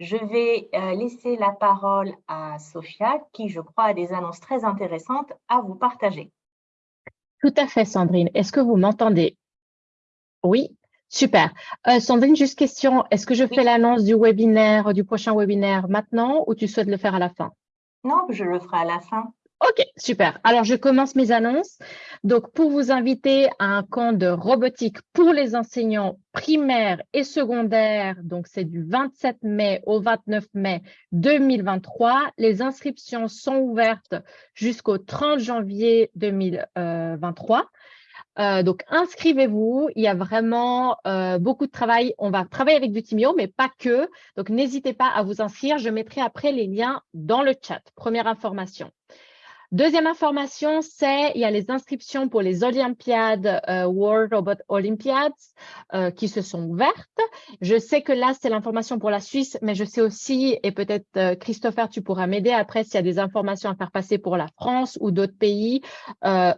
Je vais euh, laisser la parole à Sophia, qui, je crois, a des annonces très intéressantes à vous partager. Tout à fait, Sandrine. Est-ce que vous m'entendez? Oui, super. Euh, Sandrine, juste question. Est-ce que je fais l'annonce du webinaire, du prochain webinaire maintenant ou tu souhaites le faire à la fin? Non, je le ferai à la fin. Ok, super. Alors, je commence mes annonces. Donc, pour vous inviter à un camp de robotique pour les enseignants primaires et secondaires, donc c'est du 27 mai au 29 mai 2023. Les inscriptions sont ouvertes jusqu'au 30 janvier 2023. Euh, donc, inscrivez-vous. Il y a vraiment euh, beaucoup de travail. On va travailler avec du Timio, mais pas que. Donc, n'hésitez pas à vous inscrire. Je mettrai après les liens dans le chat. Première information. Deuxième information, c'est il y a les inscriptions pour les Olympiades, euh, World Robot Olympiads, euh, qui se sont ouvertes. Je sais que là, c'est l'information pour la Suisse, mais je sais aussi, et peut-être euh, Christopher, tu pourras m'aider après s'il y a des informations à faire passer pour la France ou d'autres pays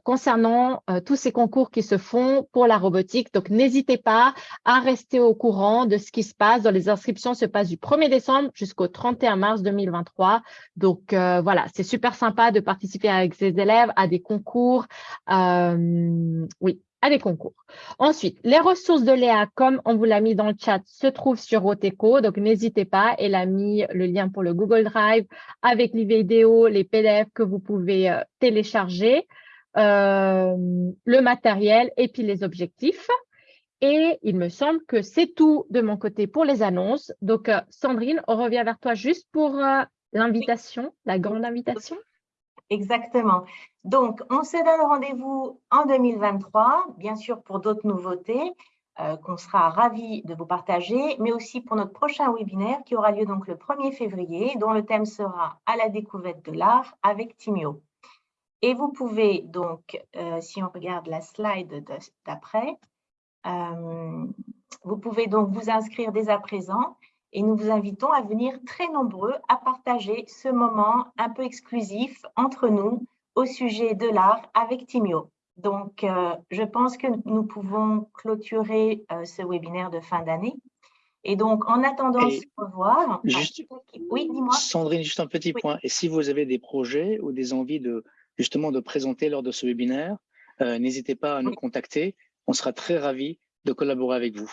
concernant tous ces concours qui se font pour la robotique. Donc, n'hésitez pas à rester au courant de ce qui se passe. Les inscriptions se passent du 1er décembre jusqu'au 31 mars 2023. Donc, voilà, c'est super sympa de participer avec ses élèves à des concours. Euh, oui, à des concours. Ensuite, les ressources de Léa, comme on vous l'a mis dans le chat, se trouvent sur Roteco. Donc, n'hésitez pas. Elle a mis le lien pour le Google Drive avec les vidéos, les PDF que vous pouvez euh, télécharger, euh, le matériel et puis les objectifs. Et il me semble que c'est tout de mon côté pour les annonces. Donc, Sandrine, on revient vers toi juste pour l'invitation, la grande invitation. Exactement. Donc, on se donne rendez-vous en 2023, bien sûr pour d'autres nouveautés euh, qu'on sera ravis de vous partager, mais aussi pour notre prochain webinaire qui aura lieu donc le 1er février, dont le thème sera « À la découverte de l'art avec Timio ». Et vous pouvez donc, euh, si on regarde la slide d'après, euh, vous pouvez donc vous inscrire dès à présent et nous vous invitons à venir très nombreux à partager ce moment un peu exclusif entre nous au sujet de l'art avec Timio. Donc, euh, je pense que nous pouvons clôturer euh, ce webinaire de fin d'année. Et donc, en attendant de se revoir… Juste, oui, dis-moi. Sandrine, juste un petit point. Et si vous avez des projets ou des envies de justement de présenter lors de ce webinaire, euh, n'hésitez pas à nous contacter. On sera très ravis de collaborer avec vous.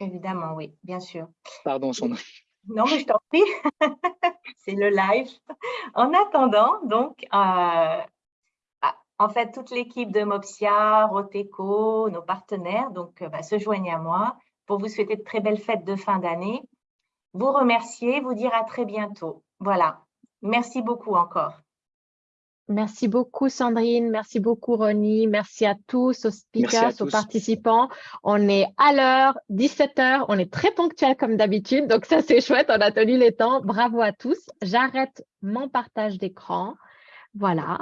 Évidemment, oui, bien sûr. Pardon, son Non, mais je t'en prie. C'est le live. En attendant, donc, euh, ah, en fait, toute l'équipe de Mopsia, Roteco, nos partenaires, donc, euh, bah, se joignent à moi pour vous souhaiter de très belles fêtes de fin d'année, vous remercier, vous dire à très bientôt. Voilà. Merci beaucoup encore. Merci beaucoup, Sandrine. Merci beaucoup, Ronnie. Merci à tous, aux speakers, aux participants. On est à l'heure, 17h. On est très ponctuel comme d'habitude. Donc, ça, c'est chouette. On a tenu les temps. Bravo à tous. J'arrête mon partage d'écran. Voilà.